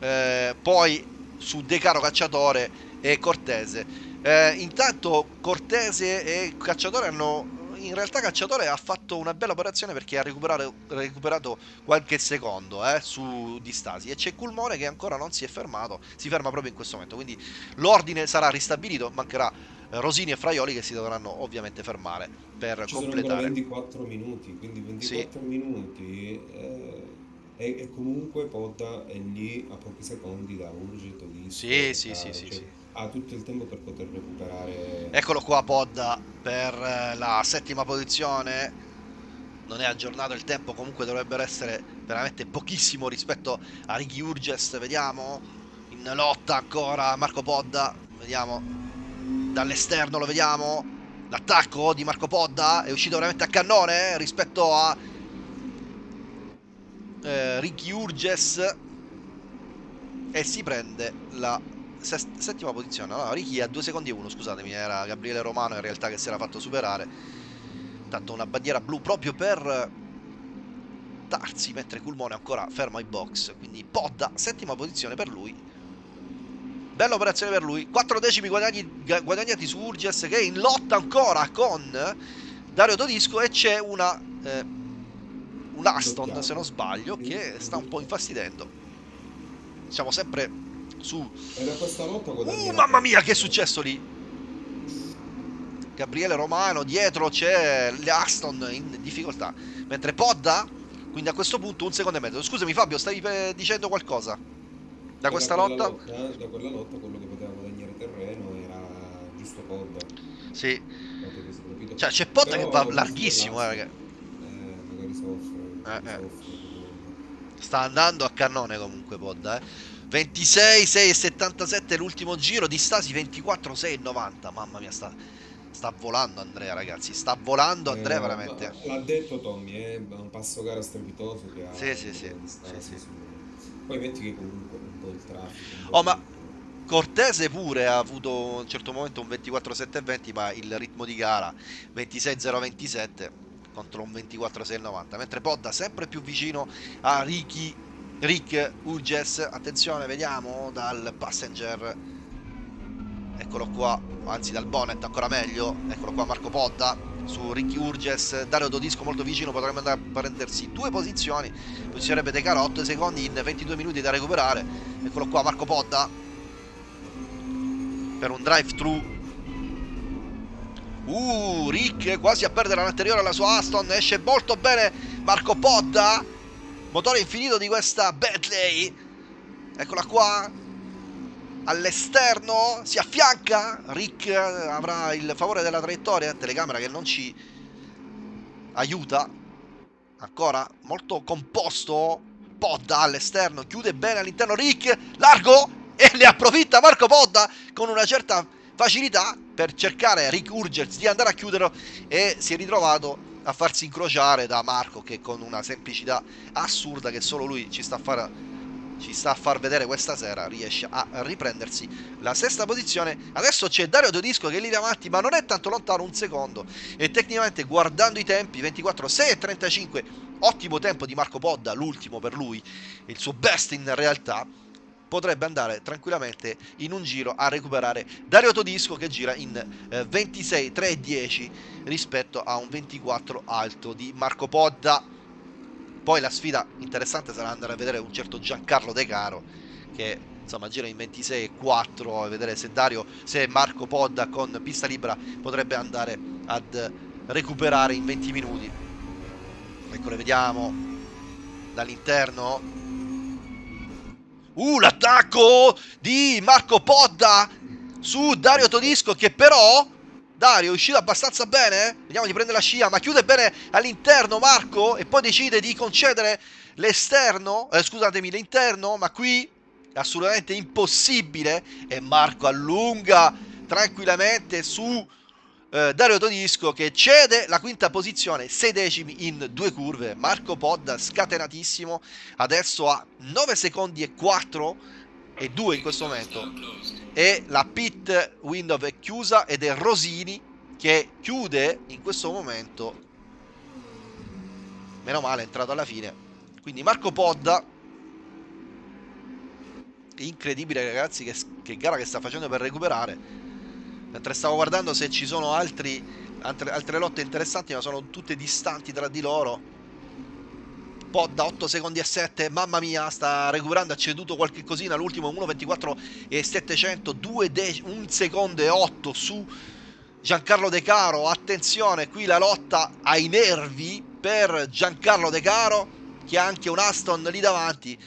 eh, poi su De Caro Cacciatore e Cortese eh, intanto Cortese e Cacciatore hanno. In realtà Cacciatore ha fatto una bella operazione perché ha recuperato, recuperato qualche secondo eh, su Distasi e c'è Culmone che ancora non si è fermato, si ferma proprio in questo momento, quindi l'ordine sarà ristabilito, mancherà eh, Rosini e Fraioli che si dovranno ovviamente fermare per Ci completare. 24 minuti, quindi 24 minuti eh, e, comunque Podda è lì a pochi secondi da Urget o di Sì, sì, sì, sì, cioè, sì. Ha tutto il tempo per poter recuperare. Eccolo qua Podda per eh, la settima posizione. Non è aggiornato il tempo, comunque dovrebbero essere veramente pochissimo rispetto a Ricky Urges. Vediamo in lotta ancora Marco Podda. Vediamo dall'esterno lo vediamo. L'attacco di Marco Podda è uscito veramente a cannone eh, rispetto a eh, Ricky Urges e si prende la settima posizione. Allora, Ricky a 2 secondi e 1, scusatemi, era Gabriele Romano in realtà che si era fatto superare. Tanto una bandiera blu proprio per Tarsi, mentre Culmone ancora fermo ai box. Quindi Podda, settima posizione per lui. Bella operazione per lui. 4 decimi guadagni- gu- guadagnati su Urges che è in lotta ancora con Dario Todisco e c'è una... eh, un Aston, se non sbaglio, che sta un po' infastidendo. Siamo sempre su E da questa lotta Uh, mamma mia, che è successo lì? Gabriele Romano, dietro c'è l'Aston in difficoltà. Mentre Podda, quindi a questo punto un secondo e mezzo. Scusami Fabio, stavi eh, dicendo qualcosa? Da questa quella lotta? Da quella lotta quello che poteva guadagnare terreno era giusto Podda. Sì. che. Cioè c'è Podda che Però va questo larghissimo, eh, eh, magari soffre, Eh, eh. soffre. Sta andando a cannone comunque Podda, eh. 26, 6 e 77 l'ultimo giro, di Stasi 24, 6 e 90. Mamma mia, sta, sta volando Andrea, ragazzi. Sta volando Andrea Eh, veramente. L'ha detto Tommy, è un passo gara strepitoso che ha Sì, sì, sì, sì, sì. Poi metti che comunque un po' il traffico. Oh, ma-. Cortese pure ha avuto a un certo momento un 24-7-20, ma il ritmo di gara 26-0-27 contro un 24-6-90. Mentre Podda sempre più vicino a Ricky, Rick Urges. Attenzione, vediamo dal passenger. Eccolo qua, anzi dal bonnet ancora meglio. Eccolo qua Marco Podda su Ricky Urges. Dario Dodisco molto vicino, potrebbe andare a prendersi due posizioni. Posizionerebbe De Caro 8 secondi in 22 minuti da recuperare. Eccolo qua Marco Podda per un drive thru uh Rick quasi a perdere l'anteriore alla sua Aston esce molto bene Marco Podda motore infinito di questa Bentley. Eccola qua. All'esterno si affianca. Rick avrà il favore della traiettoria. Telecamera che non ci aiuta. Ancora molto composto. Podda all'esterno. Chiude bene all'interno Rick. Largo e ne approfitta Marco Podda con una certa facilità per cercare Rick Urgers di andare a chiuderlo e si è ritrovato a farsi incrociare da Marco che con una semplicità assurda che solo lui ci sta a fare ci sta a far vedere questa sera riesce a riprendersi la sesta posizione. Adesso c'è Dario Todisco che è lì davanti ma non è tanto lontano un secondo. E tecnicamente guardando i tempi 24 6 e 35 ottimo tempo di Marco Podda l'ultimo per lui il suo best in realtà potrebbe andare tranquillamente in un giro a recuperare Dario Todisco che gira in eh, 26 3 e 10 rispetto a un 24 alto di Marco Podda. Poi la sfida interessante sarà andare a vedere un certo Giancarlo De Caro che insomma gira in 26 e 4 a vedere se Dario se Marco Podda con pista libera potrebbe andare ad recuperare in 20 minuti. Ecco le vediamo dall'interno uh l'attacco di Marco Podda su Dario Todisco che però Dario è uscito abbastanza bene. Vediamo di prendere la scia, ma chiude bene all'interno Marco e poi decide di concedere l'esterno, eh, scusatemi, l'interno, ma qui è assolutamente impossibile e Marco allunga tranquillamente su eh, Dario Todisco che cede la quinta posizione, 6 decimi in due curve. Marco Podda scatenatissimo, adesso ha 9 secondi e 4 e 2 in questo momento. E la pit window è chiusa ed è Rosini che chiude in questo momento. Meno male è entrato alla fine. Quindi Marco Podda incredibile ragazzi che, che gara che sta facendo per recuperare mentre stavo guardando se ci sono altri, altre, altre lotte interessanti ma sono tutte distanti tra di loro. Podda 8 secondi e 7 mamma mia sta recuperando ha ceduto qualche cosina l'ultimo 1.24 e 700 2 1 secondo e 8 su Giancarlo De Caro. Attenzione qui la lotta ai nervi per Giancarlo De Caro che ha anche un Aston lì davanti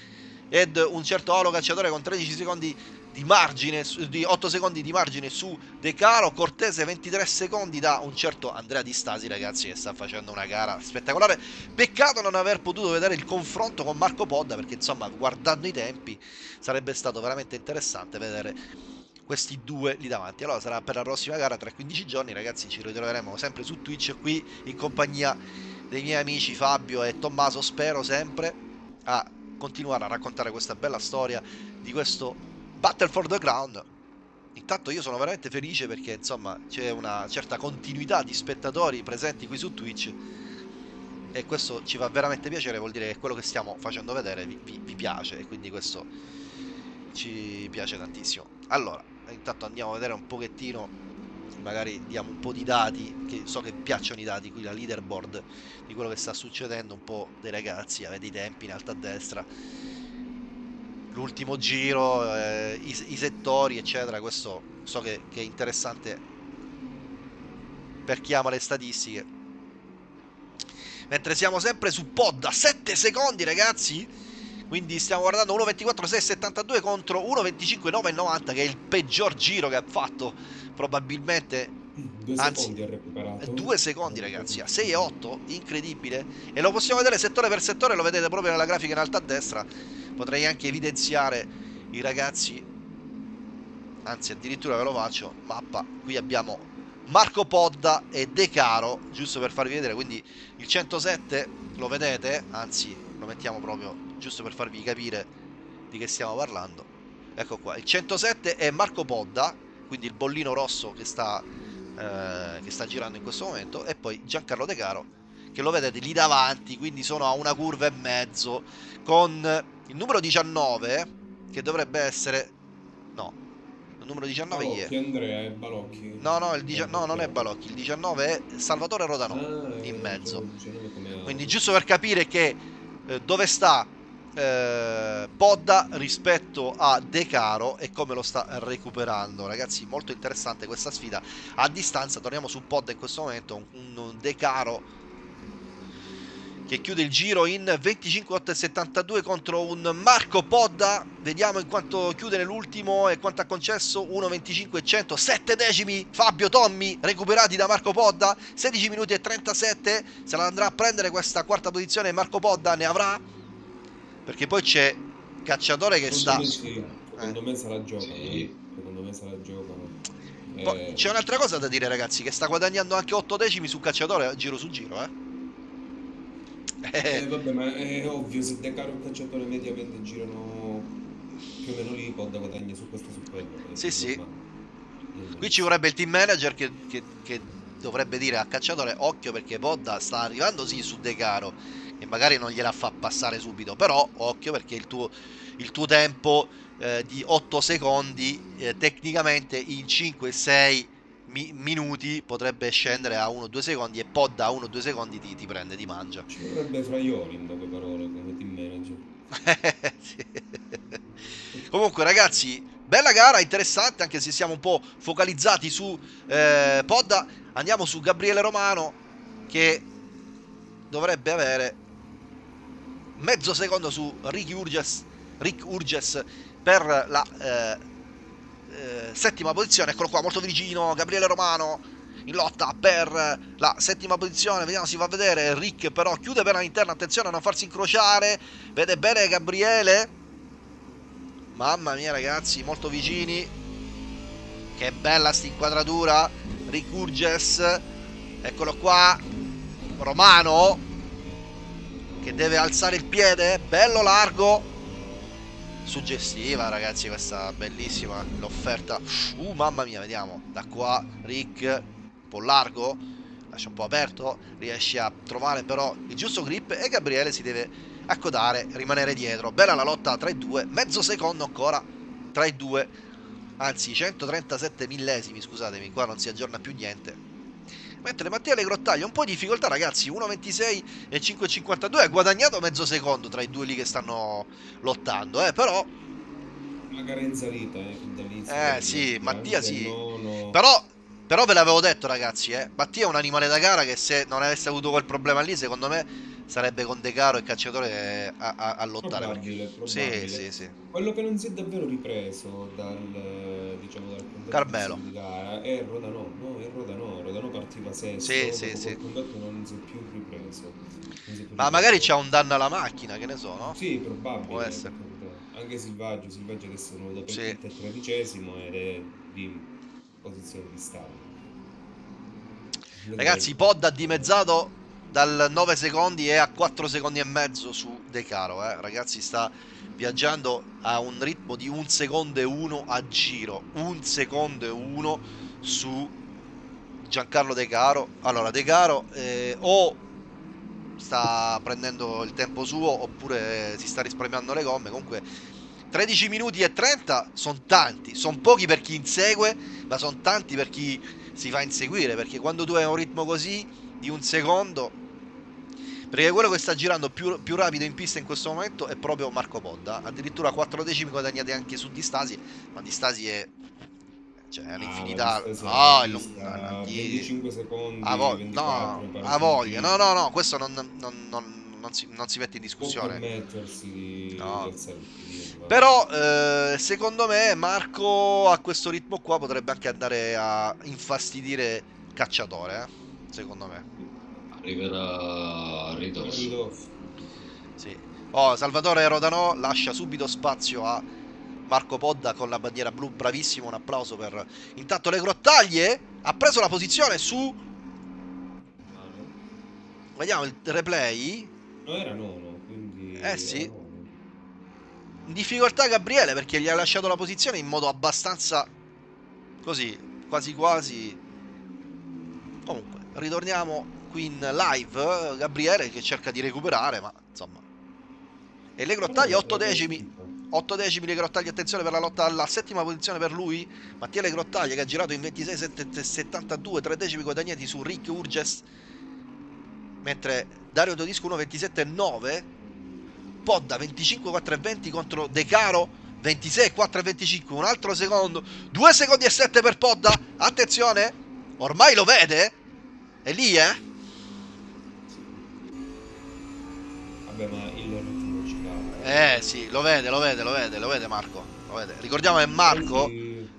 ed un certo olo cacciatore con 13 secondi di margine, di 8 secondi di margine su De Caro, Cortese 23 secondi da un certo Andrea Di Stasi ragazzi che sta facendo una gara spettacolare, peccato non aver potuto vedere il confronto con Marco Podda perché insomma guardando i tempi sarebbe stato veramente interessante vedere questi due lì davanti. Allora sarà per la prossima gara tra 15 giorni ragazzi ci ritroveremo sempre su Twitch qui in compagnia dei miei amici Fabio e Tommaso. Spero sempre a continuare a raccontare questa bella storia di questo Battle for the Ground. Intanto io sono veramente felice perché insomma c'è una certa continuità di spettatori presenti qui su Twitch e questo ci fa veramente piacere, vuol dire che quello che stiamo facendo vedere vi, vi, vi piace e quindi questo ci piace tantissimo. Allora, intanto andiamo a vedere un pochettino, magari diamo un po' di dati, che so che piacciono i dati, qui la leaderboard di quello che sta succedendo, un po' dei ragazzi, avete i tempi in alto a destra l'ultimo giro, eh, i, i, settori, eccetera. Questo so che, che, è interessante per chi ama le statistiche. Mentre siamo sempre su Podda, 7 secondi ragazzi. Quindi stiamo guardando 1.24.672 contro 1.25.990 che è il peggior giro che ha fatto probabilmente due Anzi, secondi ha recuperato. Due secondi ragazzi, a 6 e 8, incredibile. E lo possiamo vedere settore per settore, lo vedete proprio nella grafica in alto a destra potrei anche evidenziare i ragazzi anzi addirittura ve lo faccio mappa qui abbiamo Marco Podda e De Caro giusto per farvi vedere quindi il 107 lo vedete anzi lo mettiamo proprio giusto per farvi capire di che stiamo parlando ecco qua il 107 è Marco Podda quindi il bollino rosso che sta, eh, che sta girando in questo momento e poi Giancarlo De Caro che lo vedete lì davanti quindi sono a una curva e mezzo con il numero 19, che dovrebbe essere... No, il numero 19 Balocchi, chi è? Andrea è Balocchi. No, no, il dici... no, non è Balocchi, il 19 è Salvatore Rodano, ah, in mezzo. Quindi giusto per capire che eh, dove sta eh, Podda rispetto a De Caro e come lo sta recuperando. Ragazzi molto interessante questa sfida. A distanza torniamo su Podda in questo momento un, un De Caro che chiude il giro in 25.872 contro un Marco Podda. Vediamo in quanto chiude nell'ultimo e quanto ha concesso. 1.25.100, 7 decimi. Fabio Tommi recuperati da Marco Podda, 16 minuti e 37, se la andrà a prendere questa quarta posizione Marco Podda ne avrà? Perché poi c'è Cacciatore che secondo sta... Me sì. Secondo eh. me se la giocano, sì. secondo me se la giocano. Eh... C'è un'altra cosa da dire ragazzi, che sta guadagnando anche 8 decimi su Cacciatore giro su giro, eh Eh, vabbè, ma è ovvio, se De Caro e Cacciatore mediamente girano più o meno lì, Podda guadagna su questo e su quello. È Sì, sì. normale. Qui ci vorrebbe il team manager che, che- che dovrebbe dire a Cacciatore occhio perché Podda sta arrivando sì su De Caro e magari non gliela fa passare subito, però occhio perché il tuo, il tuo tempo eh, di 8 secondi eh, tecnicamente in 5-6 mi- minuti potrebbe scendere a 1-2 secondi e Podda a 1-2 secondi ti, ti prende, ti mangia. Ci vorrebbe Fraioli, in poche parole, come team manager. Sì. Comunque, ragazzi, bella gara, interessante, anche se siamo un po' focalizzati su eh, Podda. Andiamo su Gabriele Romano, che dovrebbe avere mezzo secondo su Ricky Urges, Rick Urges per la eh, eh, settima posizione. Eccolo qua, molto vicino. Gabriele Romano in lotta per la settima posizione. Vediamo si va a vedere. Rick però chiude per all'interno. Attenzione a non farsi incrociare. Vede bene Gabriele. Mamma mia, ragazzi, molto vicini. Che bella sta inquadratura. Rick Urges. Eccolo qua. Romano. Che deve alzare il piede. Bello largo. Suggestiva, ragazzi, questa bellissima l'offerta. Uh, mamma mia, vediamo. Da qua Rick, un po' largo, lascia un po' aperto, riesce a trovare però il giusto grip e Gabriele si deve accodare, rimanere dietro. Bella la lotta tra i due, mezzo secondo ancora tra i due, anzi 137 millesimi, scusatemi, qua non si aggiorna più niente. Mentre Mattia Le Grottaglia un po' di difficoltà, ragazzi, 1.26 e 5.52 ha guadagnato mezzo secondo tra i due lì che stanno lottando, eh, però Una gara in salita, eh, dall'inizio. Eh, sì, Mattia sì. nono. Però, però ve l'avevo detto, ragazzi, eh. Mattia è un animale da gara che se non avesse avuto quel problema lì, secondo me sarebbe con De Caro e Cacciatore a, a- a lottare. Probabile, perché- probabile. Sì, sì, sì. Quello che non si è davvero ripreso dal, diciamo, dal Carmelo. di gara è Rodano, no, è Rodano, Rodano partiva sesto, Sì, sì, sì. non si è più ripreso. È più Ma ripreso. magari c'ha un danno alla macchina, che ne so, no? Sì, probabile. Può essere. per. Anche Silvaggio, Silvaggio adesso è venuto per Sì. il tredicesimo ed è di posizione di stallo. Ragazzi, Pod ha dimezzato dal 9 secondi e a 4 secondi e mezzo su De Caro, eh. Ragazzi, sta viaggiando a un ritmo di un secondo e uno a giro. Un secondo e uno su Giancarlo De Caro. Allora, De Caro eh, o sta prendendo il tempo suo oppure si sta risparmiando le gomme. Comunque 13 minuti e 30 sono tanti, sono pochi per chi insegue, ma sono tanti per chi si fa inseguire, perché quando tu hai un ritmo così di un secondo perché quello che sta girando più, più rapido in pista in questo momento è proprio Marco Podda, addirittura 4 decimi guadagnati anche su Distasi, ma Distasi è cioè è. No, è lung- no, di- 25 secondi, a vo- 24, no, a voglia. No, no, no, questo non, non- non- non si, non si mette in discussione. di No. di. Però eh, secondo me Marco a questo ritmo qua potrebbe anche andare a infastidire Cacciatore, eh, secondo me. Arriverà a ridosso. Sì. Oh, Salvatore Rodano lascia subito spazio a Marco Podda con la bandiera blu, bravissimo, un applauso per... Intanto le grottaglie ha preso la posizione su... Vediamo il replay. No, era nono, quindi... Eh, sì. nono. In difficoltà Gabriele perché gli ha lasciato la posizione in modo abbastanza... Così, quasi quasi... Comunque, ritorniamo qui in live. Gabriele che cerca di recuperare, ma insomma... E le grottaglie 8 decimi. 8 decimi le grottaglie, attenzione per la lotta alla settima posizione per lui. Mattia Le Grottaglie che ha girato in 26,72, 3 decimi guadagnati su Rick Urges. Mentre Dario Todisco 1,27,9. Podda 25,4,20 contro De Caro 26,4,25. Un altro secondo. 2 secondi e 7 per Podda. Attenzione. Ormai lo vede. È lì, eh. Vabbè, ma il ritmo ci cala. Eh sì, lo vede, lo vede, lo vede, lo vede Marco. Lo vede. Ricordiamo che Marco...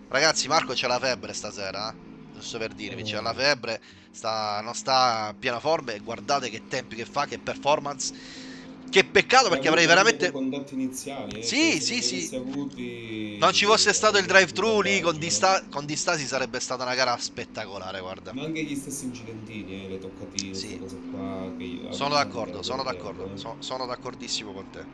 Ragazzi, Marco c'ha la febbre stasera, eh? giusto per dirvi, c'ha la febbre, sta, non sta a piena forma e guardate che tempi che fa, che performance. Che peccato perché avrei veramente... contatti iniziali, eh, Sì, sì, sì. avuti- Non ci fosse stato il drive-thru lì con, dista- con Distasi sarebbe stata una gara spettacolare, guarda. Ma anche gli stessi incidentini, eh, le toccatine, Sì. cose qua. Che io- Sono d'accordo, sono d'accordo, eh. so- sono d'accordissimo con te.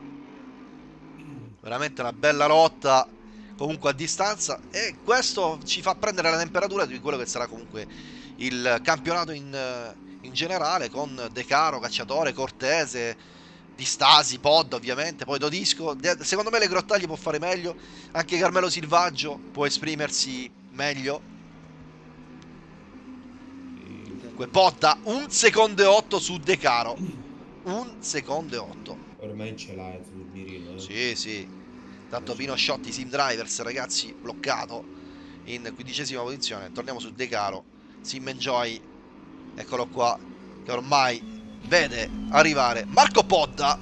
Veramente una bella lotta comunque a distanza e questo ci fa prendere la temperatura di quello che sarà comunque il campionato in, in generale con De Caro, Cacciatore, Cortese, Di Stasi, Pod ovviamente, poi Dodisco. Secondo me le Grottaglie può fare meglio, anche Carmelo Silvaggio può esprimersi meglio. Sì. Comunque Podda un secondo e 8 su De Caro, un secondo e 8. Ormai ce l'hai sul mirino, eh. Sì, sì. Tanto Pino Sciotti, Sim Drivers, ragazzi, bloccato in quindicesima posizione. Torniamo su De Caro. Sim Enjoy, eccolo qua, che ormai vede arrivare Marco Podda.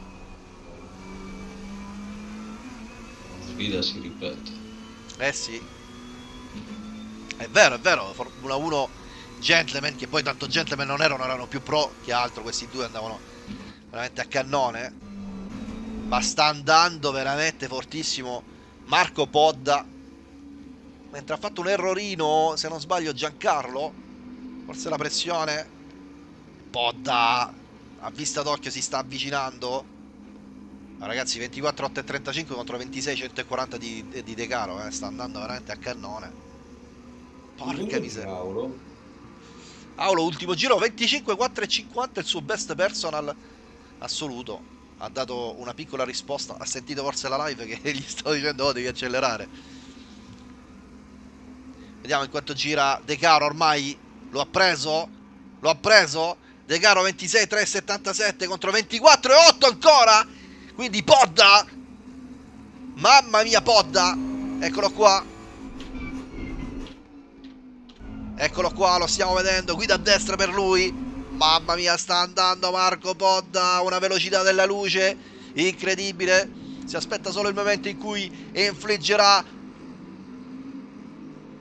La sfida si ripete. Eh sì. È vero, è vero, Formula 1 Gentleman, che poi tanto Gentleman non erano, erano più pro che altro, questi due andavano veramente a cannone. Ma sta andando veramente fortissimo Marco Podda. Mentre ha fatto un errorino, se non sbaglio, Giancarlo. Forse la pressione. Podda a vista d'occhio si sta avvicinando. Ragazzi, 24, 8 e 35 contro 26, 140 di, di De Caro, eh. sta andando veramente a cannone. Porca miseria. Paolo, Aulo, ultimo giro, 25, 4 e 50, il suo best personal assoluto. Ha dato una piccola risposta, ha sentito forse la live che gli sto dicendo oh, devi accelerare. Vediamo in quanto gira De Caro ormai. Lo ha preso? Lo ha preso? De Caro 26, 3 77 contro 24 e 8 ancora. Quindi Podda. Mamma mia Podda. Eccolo qua. Eccolo qua, lo stiamo vedendo, guida a destra per lui. Mamma mia, sta andando Marco Podda una velocità della luce incredibile. Si aspetta solo il momento in cui infliggerà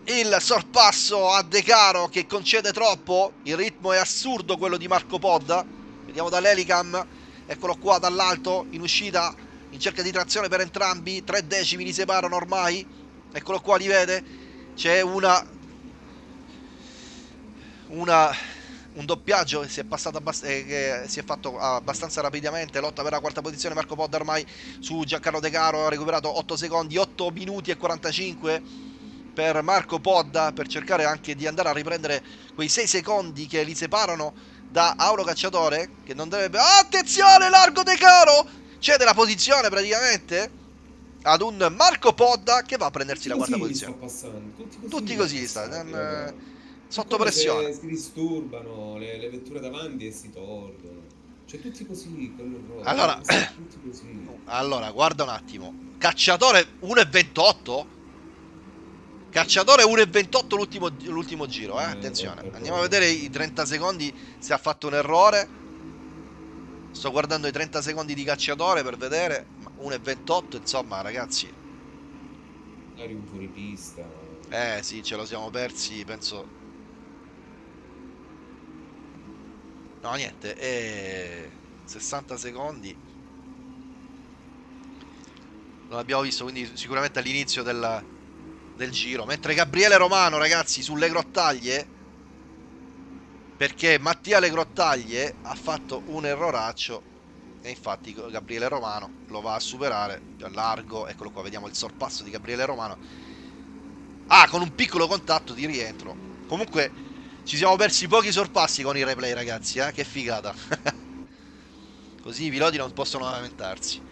il sorpasso a De Caro che concede troppo. Il ritmo è assurdo quello di Marco Podda. Vediamo dall'Elicam. Eccolo qua dall'alto, in uscita, in cerca di trazione per entrambi. Tre decimi li separano ormai. Eccolo qua, li vede. C'è una una, un doppiaggio che si eh, che si è fatto abbastanza rapidamente. Lotta per la quarta posizione. Marco Podda ormai su Giancarlo De Caro. Ha recuperato 8 secondi, 8 minuti e 45 per Marco Podda per cercare anche di andare a riprendere quei 6 secondi che li separano da Auro Cacciatore. Che non dovrebbe. Attenzione, largo De Caro! Cede la posizione praticamente ad un Marco Podda che va a prendersi la tutti quarta così li posizione. tutti così, Tutti così sta raga. sotto pressione. Si disturbano le, le vetture davanti e si tolgono. Cioè tutti così, quello. Allora- tutti così. Allora, guarda un attimo. Cacciatore 1,28? Cacciatore 1,28 l'ultimo, l'ultimo giro, eh? Eh, Attenzione. per Andiamo a vedere i 30 secondi se ha fatto un errore. Sto guardando i 30 secondi di cacciatore per vedere. Ma 1,28, insomma, ragazzi. Magari un fuoripista. Eh sì, ce lo siamo persi, penso. No, niente, è 60 secondi. Non abbiamo visto, quindi sicuramente all'inizio del, del giro. Mentre Gabriele Romano, ragazzi, sulle grottaglie. Perché Mattia Le Grottaglie ha fatto un erroraccio. E infatti Gabriele Romano lo va a superare. Più a largo, eccolo qua, vediamo il sorpasso di Gabriele Romano. Ah, con un piccolo contatto di rientro. Comunque, ci siamo persi pochi sorpassi con i replay, ragazzi, eh? Che figata. Così i piloti non possono lamentarsi.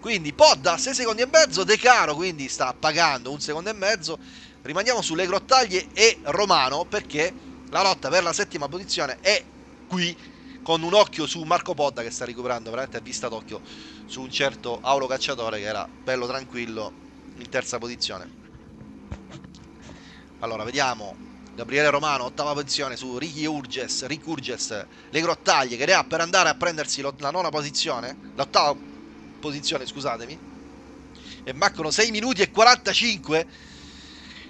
Quindi, Podda 6 secondi e mezzo, De Caro quindi sta pagando un secondo e mezzo. Rimaniamo sulle grottaglie e Romano perché la lotta per la settima posizione è qui con un occhio su Marco Podda che sta recuperando veramente a vista d'occhio su un certo Aulo Cacciatore che era bello tranquillo in terza posizione. Allora, vediamo. Gabriele Romano, ottava posizione su Ricky Urges, Rick Urges, le grottaglie che ne ha per andare a prendersi la nona posizione, l'ottava posizione, scusatemi. E mancano 6 minuti e 45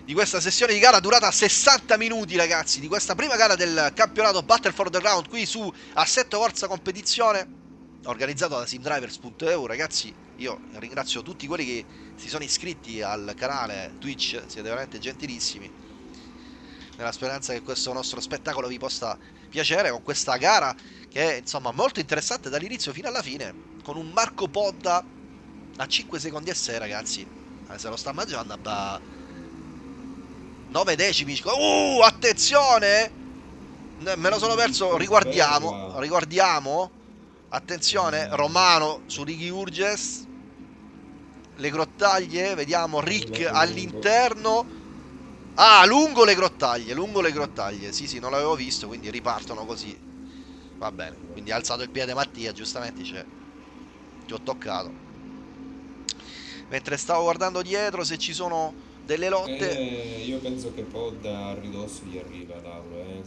di questa sessione di gara durata 60 minuti, ragazzi, di questa prima gara del campionato Battle for the Ground qui su Assetto Corsa Competizione. organizzato da simdrivers.eu ragazzi io ringrazio tutti quelli che si sono iscritti al canale Twitch siete veramente gentilissimi nella speranza che questo nostro spettacolo vi possa piacere con questa gara che è insomma molto interessante dall'inizio fino alla fine con un Marco Podda a 5 secondi e 6 ragazzi. Eh, se lo sta mangiando a 9 decimi uh attenzione! Me lo sono perso. Riguardiamo riguardiamo. Attenzione Romano su Righi Urges. Le grottaglie vediamo Rick all'interno Ah, lungo le grottaglie, lungo le grottaglie. Sì, sì, non l'avevo visto, quindi ripartono così. Va bene. Quindi ha alzato il piede Mattia, giustamente c'è. Ti ho toccato. Mentre stavo guardando dietro se ci sono delle lotte. Eh, io penso che Pod a ridosso gli arriva Lauro, eh.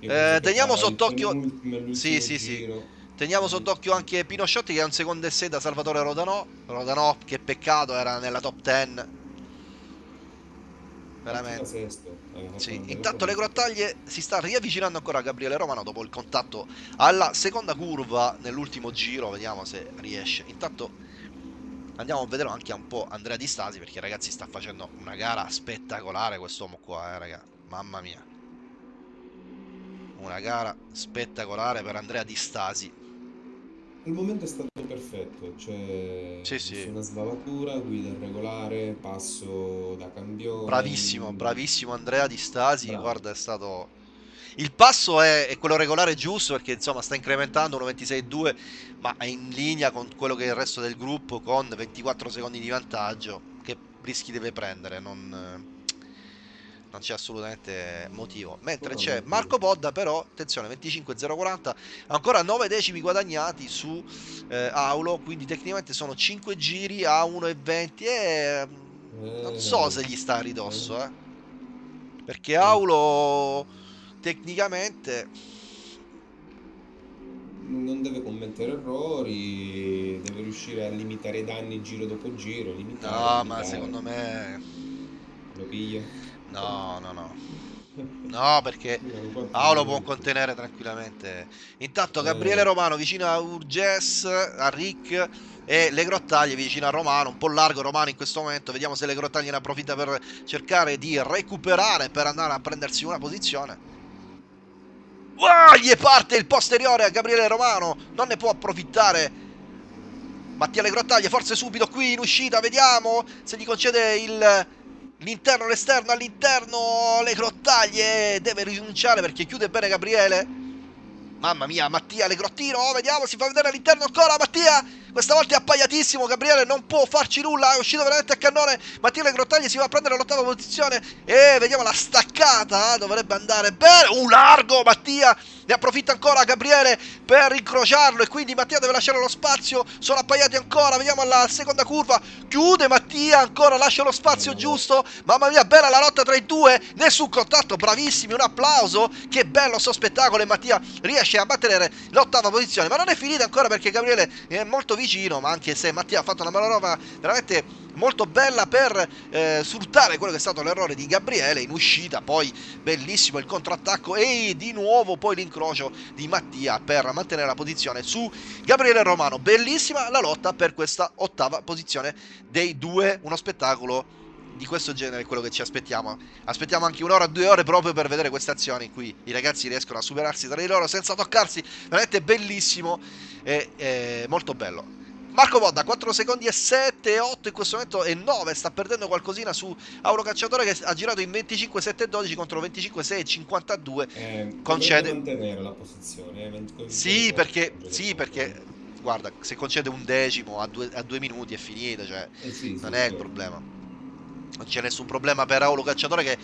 eh teniamo sott'occhio. Sì, sì, sì. Teniamo sott'occhio anche Pinosciotti che è un secondo e 6 da Salvatore Rodanò. Rodanò, che peccato, era nella top 10 veramente. Sì. Intanto le grottaglie si sta riavvicinando ancora a Gabriele Romano dopo il contatto alla seconda curva nell'ultimo giro, vediamo se riesce. Intanto andiamo a vedere anche un po' Andrea Di Stasi perché ragazzi sta facendo una gara spettacolare quest'uomo qua, eh, raga. Mamma mia. Una gara spettacolare per Andrea Di Stasi. Il momento è stato perfetto, cioè sì, sì. una sbavatura, guida regolare, passo da campione. Bravissimo, bravissimo Andrea Di Stasi, Bravo. guarda è stato... Il passo è, è, quello regolare giusto perché insomma sta incrementando 1.26.2 ma è in linea con quello che è il resto del gruppo con 24 secondi di vantaggio che rischi deve prendere, non non c'è assolutamente motivo. Mentre c'è Marco Podda, però, attenzione, 25-040, ancora 9 decimi guadagnati su eh, Aulo, quindi tecnicamente sono 5 giri a 1,20 e mm, non so se gli sta a ridosso, eh. Perché Aulo tecnicamente non deve commettere errori, deve riuscire a limitare i danni giro dopo giro. Limitare, no, limitare. ma secondo me lo piglia. No, no, no. No, perché Paolo può contenere tranquillamente. Intanto Gabriele Romano vicino a Urges, a Rick e le grottaglie vicino a Romano, un po' largo Romano in questo momento. Vediamo se le grottaglie ne approfitta per cercare di recuperare per andare a prendersi una posizione. Wow, gli parte il posteriore a Gabriele Romano, non ne può approfittare. Mattia le grottaglie, forse subito qui in uscita, vediamo se gli concede il L'interno, l'esterno, all'interno, le grottaglie, deve rinunciare perché chiude bene Gabriele. Mamma mia, Mattia, le grottino, oh, vediamo, si fa vedere all'interno ancora, Mattia, questa volta è appaiatissimo, Gabriele non può farci nulla, è uscito veramente a cannone, Mattia le grottaglie si va a prendere l'ottava posizione e vediamo la staccata, dovrebbe andare bene, un largo Mattia, ne approfitta ancora Gabriele per incrociarlo e quindi Mattia deve lasciare lo spazio. Sono appaiati ancora. Vediamo alla seconda curva. Chiude Mattia ancora, lascia lo spazio giusto. Mamma mia, bella la lotta tra i due. Nessun contatto, bravissimi. Un applauso. Che bello sto spettacolo. E Mattia riesce a mantenere l'ottava posizione. Ma non è finita ancora perché Gabriele è molto vicino. Ma anche se Mattia ha fatto una manovra veramente molto bella per eh, sfruttare quello che è stato l'errore di Gabriele in uscita, poi bellissimo il contrattacco e di nuovo poi l'incrocio di Mattia per mantenere la posizione su Gabriele Romano. Bellissima la lotta per questa ottava posizione dei due, uno spettacolo di questo genere è quello che ci aspettiamo. Aspettiamo anche un'ora, due ore proprio per vedere queste azioni in cui i ragazzi riescono a superarsi tra di loro senza toccarsi. Veramente bellissimo e, e molto bello. Marco Bodda 4 secondi e 7 8 in questo momento e 9 sta perdendo qualcosina su Auro Cacciatore che ha girato in 25 7 12 contro 25 6 52 eh, concede mantenere la posizione eh, sì perché sì perché guarda se concede un decimo a due, a due minuti è finito cioè eh sì, non sì, è sì. il problema non c'è nessun problema per Auro Cacciatore che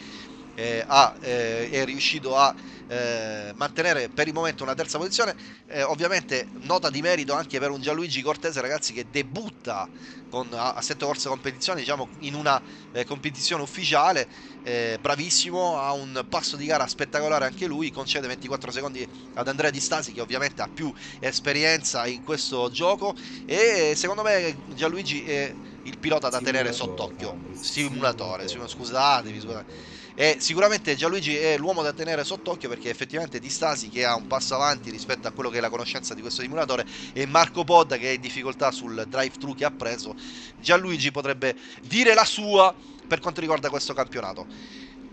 eh, ha, eh, è riuscito a eh, mantenere per il momento una terza posizione. Eh, ovviamente nota di merito anche per un Gianluigi Cortese, ragazzi, che debutta con, a, a sette corse competizione, diciamo in una eh, competizione ufficiale. Eh, bravissimo, ha un passo di gara spettacolare anche lui, concede 24 secondi ad Andrea Di Stasi che ovviamente ha più esperienza in questo gioco e secondo me Gianluigi è il pilota da tenere sott'occhio. Simulatore, simulatore. scusate, scusate e sicuramente Gianluigi è l'uomo da tenere sott'occhio perché effettivamente Di Stasi che ha un passo avanti rispetto a quello che è la conoscenza di questo simulatore e Marco Podda che è in difficoltà sul drive-thru che ha preso, Gianluigi potrebbe dire la sua per quanto riguarda questo campionato.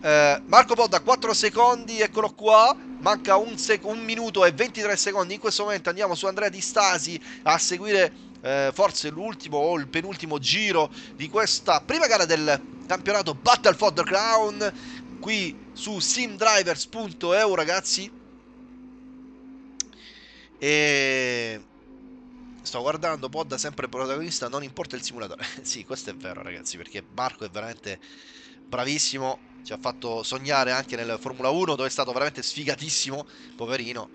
Eh, Marco Podda 4 secondi, eccolo qua, manca un, un, minuto e 23 secondi, in questo momento andiamo su Andrea Di Stasi a seguire eh, forse l'ultimo o il penultimo giro di questa prima gara del campionato Battle for the Crown qui su simdrivers.eu ragazzi. E sto guardando Podda sempre protagonista non importa il simulatore. Sì questo è vero ragazzi perché Marco è veramente bravissimo. Ci ha fatto sognare anche nel Formula 1 dove è stato veramente sfigatissimo poverino.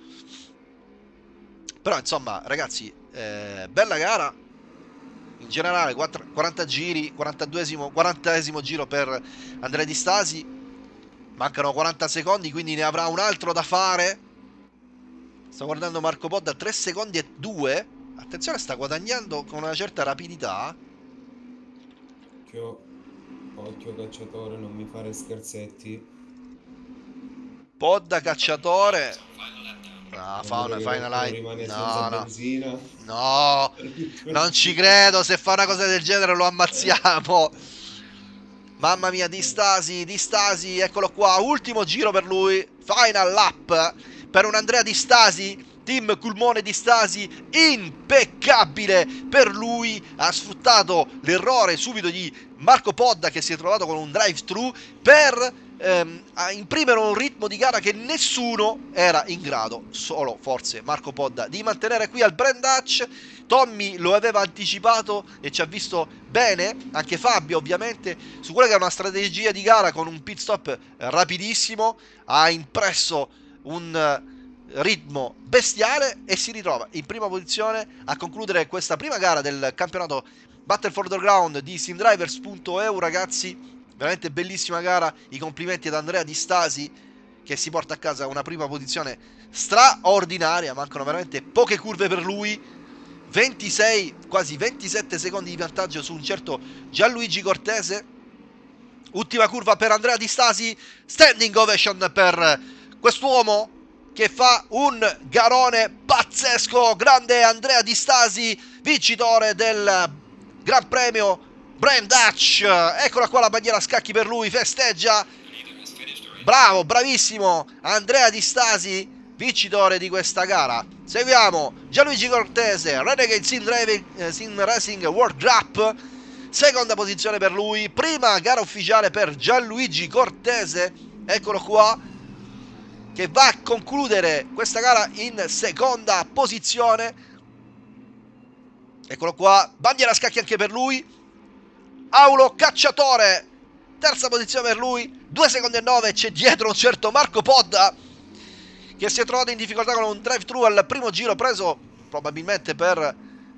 Però insomma ragazzi eh, bella gara. In generale 4, 40 giri 42esimo 40esimo giro per Andrea Di Stasi mancano 40 secondi quindi ne avrà un altro da fare sto guardando Marco Podda 3 secondi e 2 attenzione sta guadagnando con una certa rapidità occhio occhio cacciatore non mi fare scherzetti Podda cacciatore No, fa una final line. No, no. no, non ci credo. Se fa una cosa del genere lo ammazziamo. Mamma mia, di stasi, di stasi, eccolo qua. Ultimo giro per lui. Final lap per un Andrea di stasi. Team Culmone di Stasi impeccabile per lui ha sfruttato l'errore subito di Marco Podda che si è trovato con un drive thru per ehm, imprimere un ritmo di gara che nessuno era in grado, solo forse Marco Podda, di mantenere qui al Brand Dutch. Tommy lo aveva anticipato e ci ha visto bene, anche Fabio ovviamente, su quella che è una strategia di gara con un pit stop rapidissimo, ha impresso un eh, ritmo bestiale e si ritrova in prima posizione a concludere questa prima gara del campionato Battle for the Ground di simdrivers.eu ragazzi veramente bellissima gara, i complimenti ad Andrea Di Stasi che si porta a casa una prima posizione straordinaria, mancano veramente poche curve per lui, 26, quasi 27 secondi di vantaggio su un certo Gianluigi Cortese, ultima curva per Andrea Di Stasi, standing ovation per quest'uomo che fa un garone pazzesco, grande Andrea Di Stasi, vincitore del Gran Premio Brand Dutch, eccola qua la bandiera a scacchi per lui, festeggia. Bravo, bravissimo. Andrea Di Stasi, vincitore di questa gara. Seguiamo Gianluigi Cortese, Renegade Sim, Driving, eh, Sim Racing World Cup. Seconda posizione per lui. Prima gara ufficiale per Gianluigi Cortese. Eccolo qua. Che va a concludere questa gara in seconda posizione. Eccolo qua. Bandiera a scacchi anche per lui. Aulo Cacciatore. Terza posizione per lui. 2 secondi e 9 c'è dietro un certo Marco Podda che si è trovato in difficoltà con un drive thru al primo giro preso probabilmente per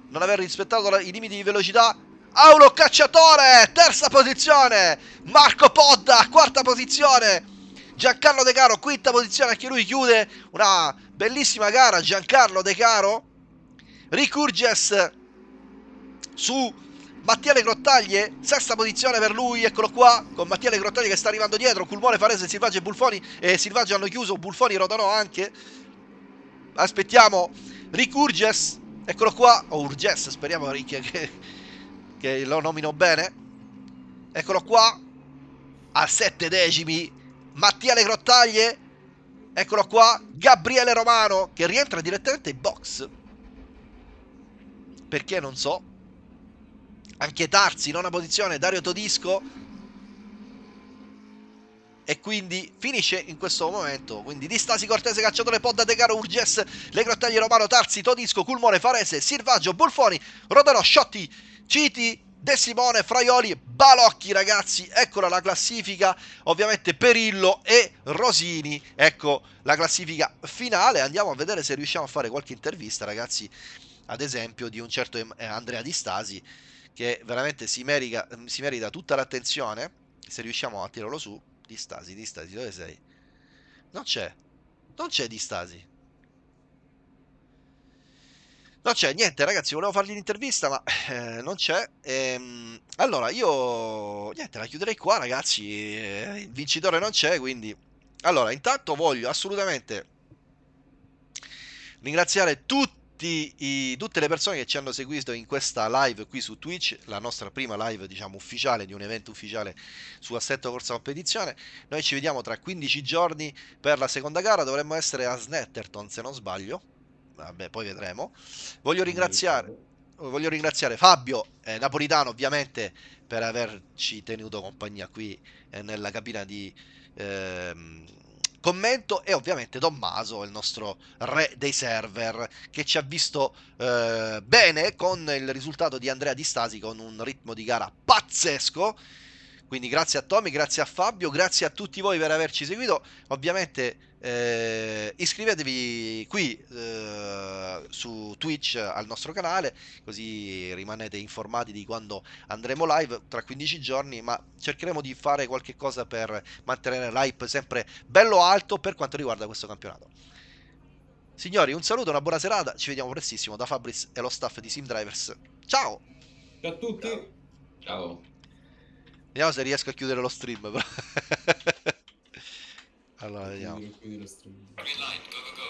non aver rispettato i limiti di velocità. Aulo Cacciatore terza posizione. Marco Podda quarta posizione. Giancarlo De Caro quinta posizione anche lui chiude una bellissima gara. Giancarlo De Caro Ricurges su Mattia Le Grottaglie, sesta posizione per lui, eccolo qua, con Mattia Le Grottaglie che sta arrivando dietro, Culmone, Farese, Silvaggio e Bulfoni, e Silvaggio hanno chiuso, Bulfoni Rodanò anche, aspettiamo Ricurges, eccolo qua, o Urges, speriamo che, che, che lo nomino bene, eccolo qua, a sette decimi, Mattia Le Grottaglie, eccolo qua, Gabriele Romano, che rientra direttamente in box, perché non so, anche Tarzi, nona posizione, Dario Todisco. E quindi finisce in questo momento. Quindi Distasi Cortese Cacciatore Podda De Caro Urges Le Grottaglie Romano Tarzi Todisco Culmone Farese Silvaggio Bulfoni Rodano Sciotti Citi De Simone Fraioli Balocchi ragazzi. Eccola la classifica ovviamente Perillo e Rosini. Ecco la classifica finale. Andiamo a vedere se riusciamo a fare qualche intervista ragazzi ad esempio di un certo Andrea Di Stasi che veramente si merita, si merita tutta l'attenzione. Se riusciamo a tirarlo su, di stasi, di stasi, dove sei? Non c'è, non c'è di stasi. Non c'è niente, ragazzi. Volevo fargli l'intervista, ma eh, non c'è. Ehm, Allora, io niente, la chiuderei qua, ragazzi. eh, Il vincitore non c'è, quindi. Allora, intanto voglio assolutamente ringraziare tutti i- tutte le persone che ci hanno seguito in questa live qui su Twitch, la nostra prima live, diciamo, ufficiale di un evento ufficiale su Assetto Corsa Competizione. Noi ci vediamo tra 15 giorni per la seconda gara, dovremmo essere a Snetterton, se non sbaglio. Vabbè, poi vedremo. Voglio ringraziare voglio ringraziare Fabio eh, Napolitano ovviamente per averci tenuto compagnia qui eh, nella cabina di ehm, commento e ovviamente Tommaso, il nostro re dei server, che ci ha visto eh, bene con il risultato di Andrea Di Stasi con un ritmo di gara pazzesco. Quindi grazie a Tommy, grazie a Fabio, grazie a tutti voi per averci seguito. Ovviamente eh, iscrivetevi qui eh, su Twitch al nostro canale, così rimanete informati di quando andremo live tra 15 giorni, ma cercheremo di fare qualche cosa per mantenere l'hype sempre bello alto per quanto riguarda questo campionato. Signori, un saluto, una buona serata, ci vediamo prestissimo da Fabris e lo staff di Sim Drivers. Ciao! Ciao a tutti. Ciao. Ciao. Vediamo se riesco a chiudere lo stream. però. Allora, vediamo. Green light, go, go, go.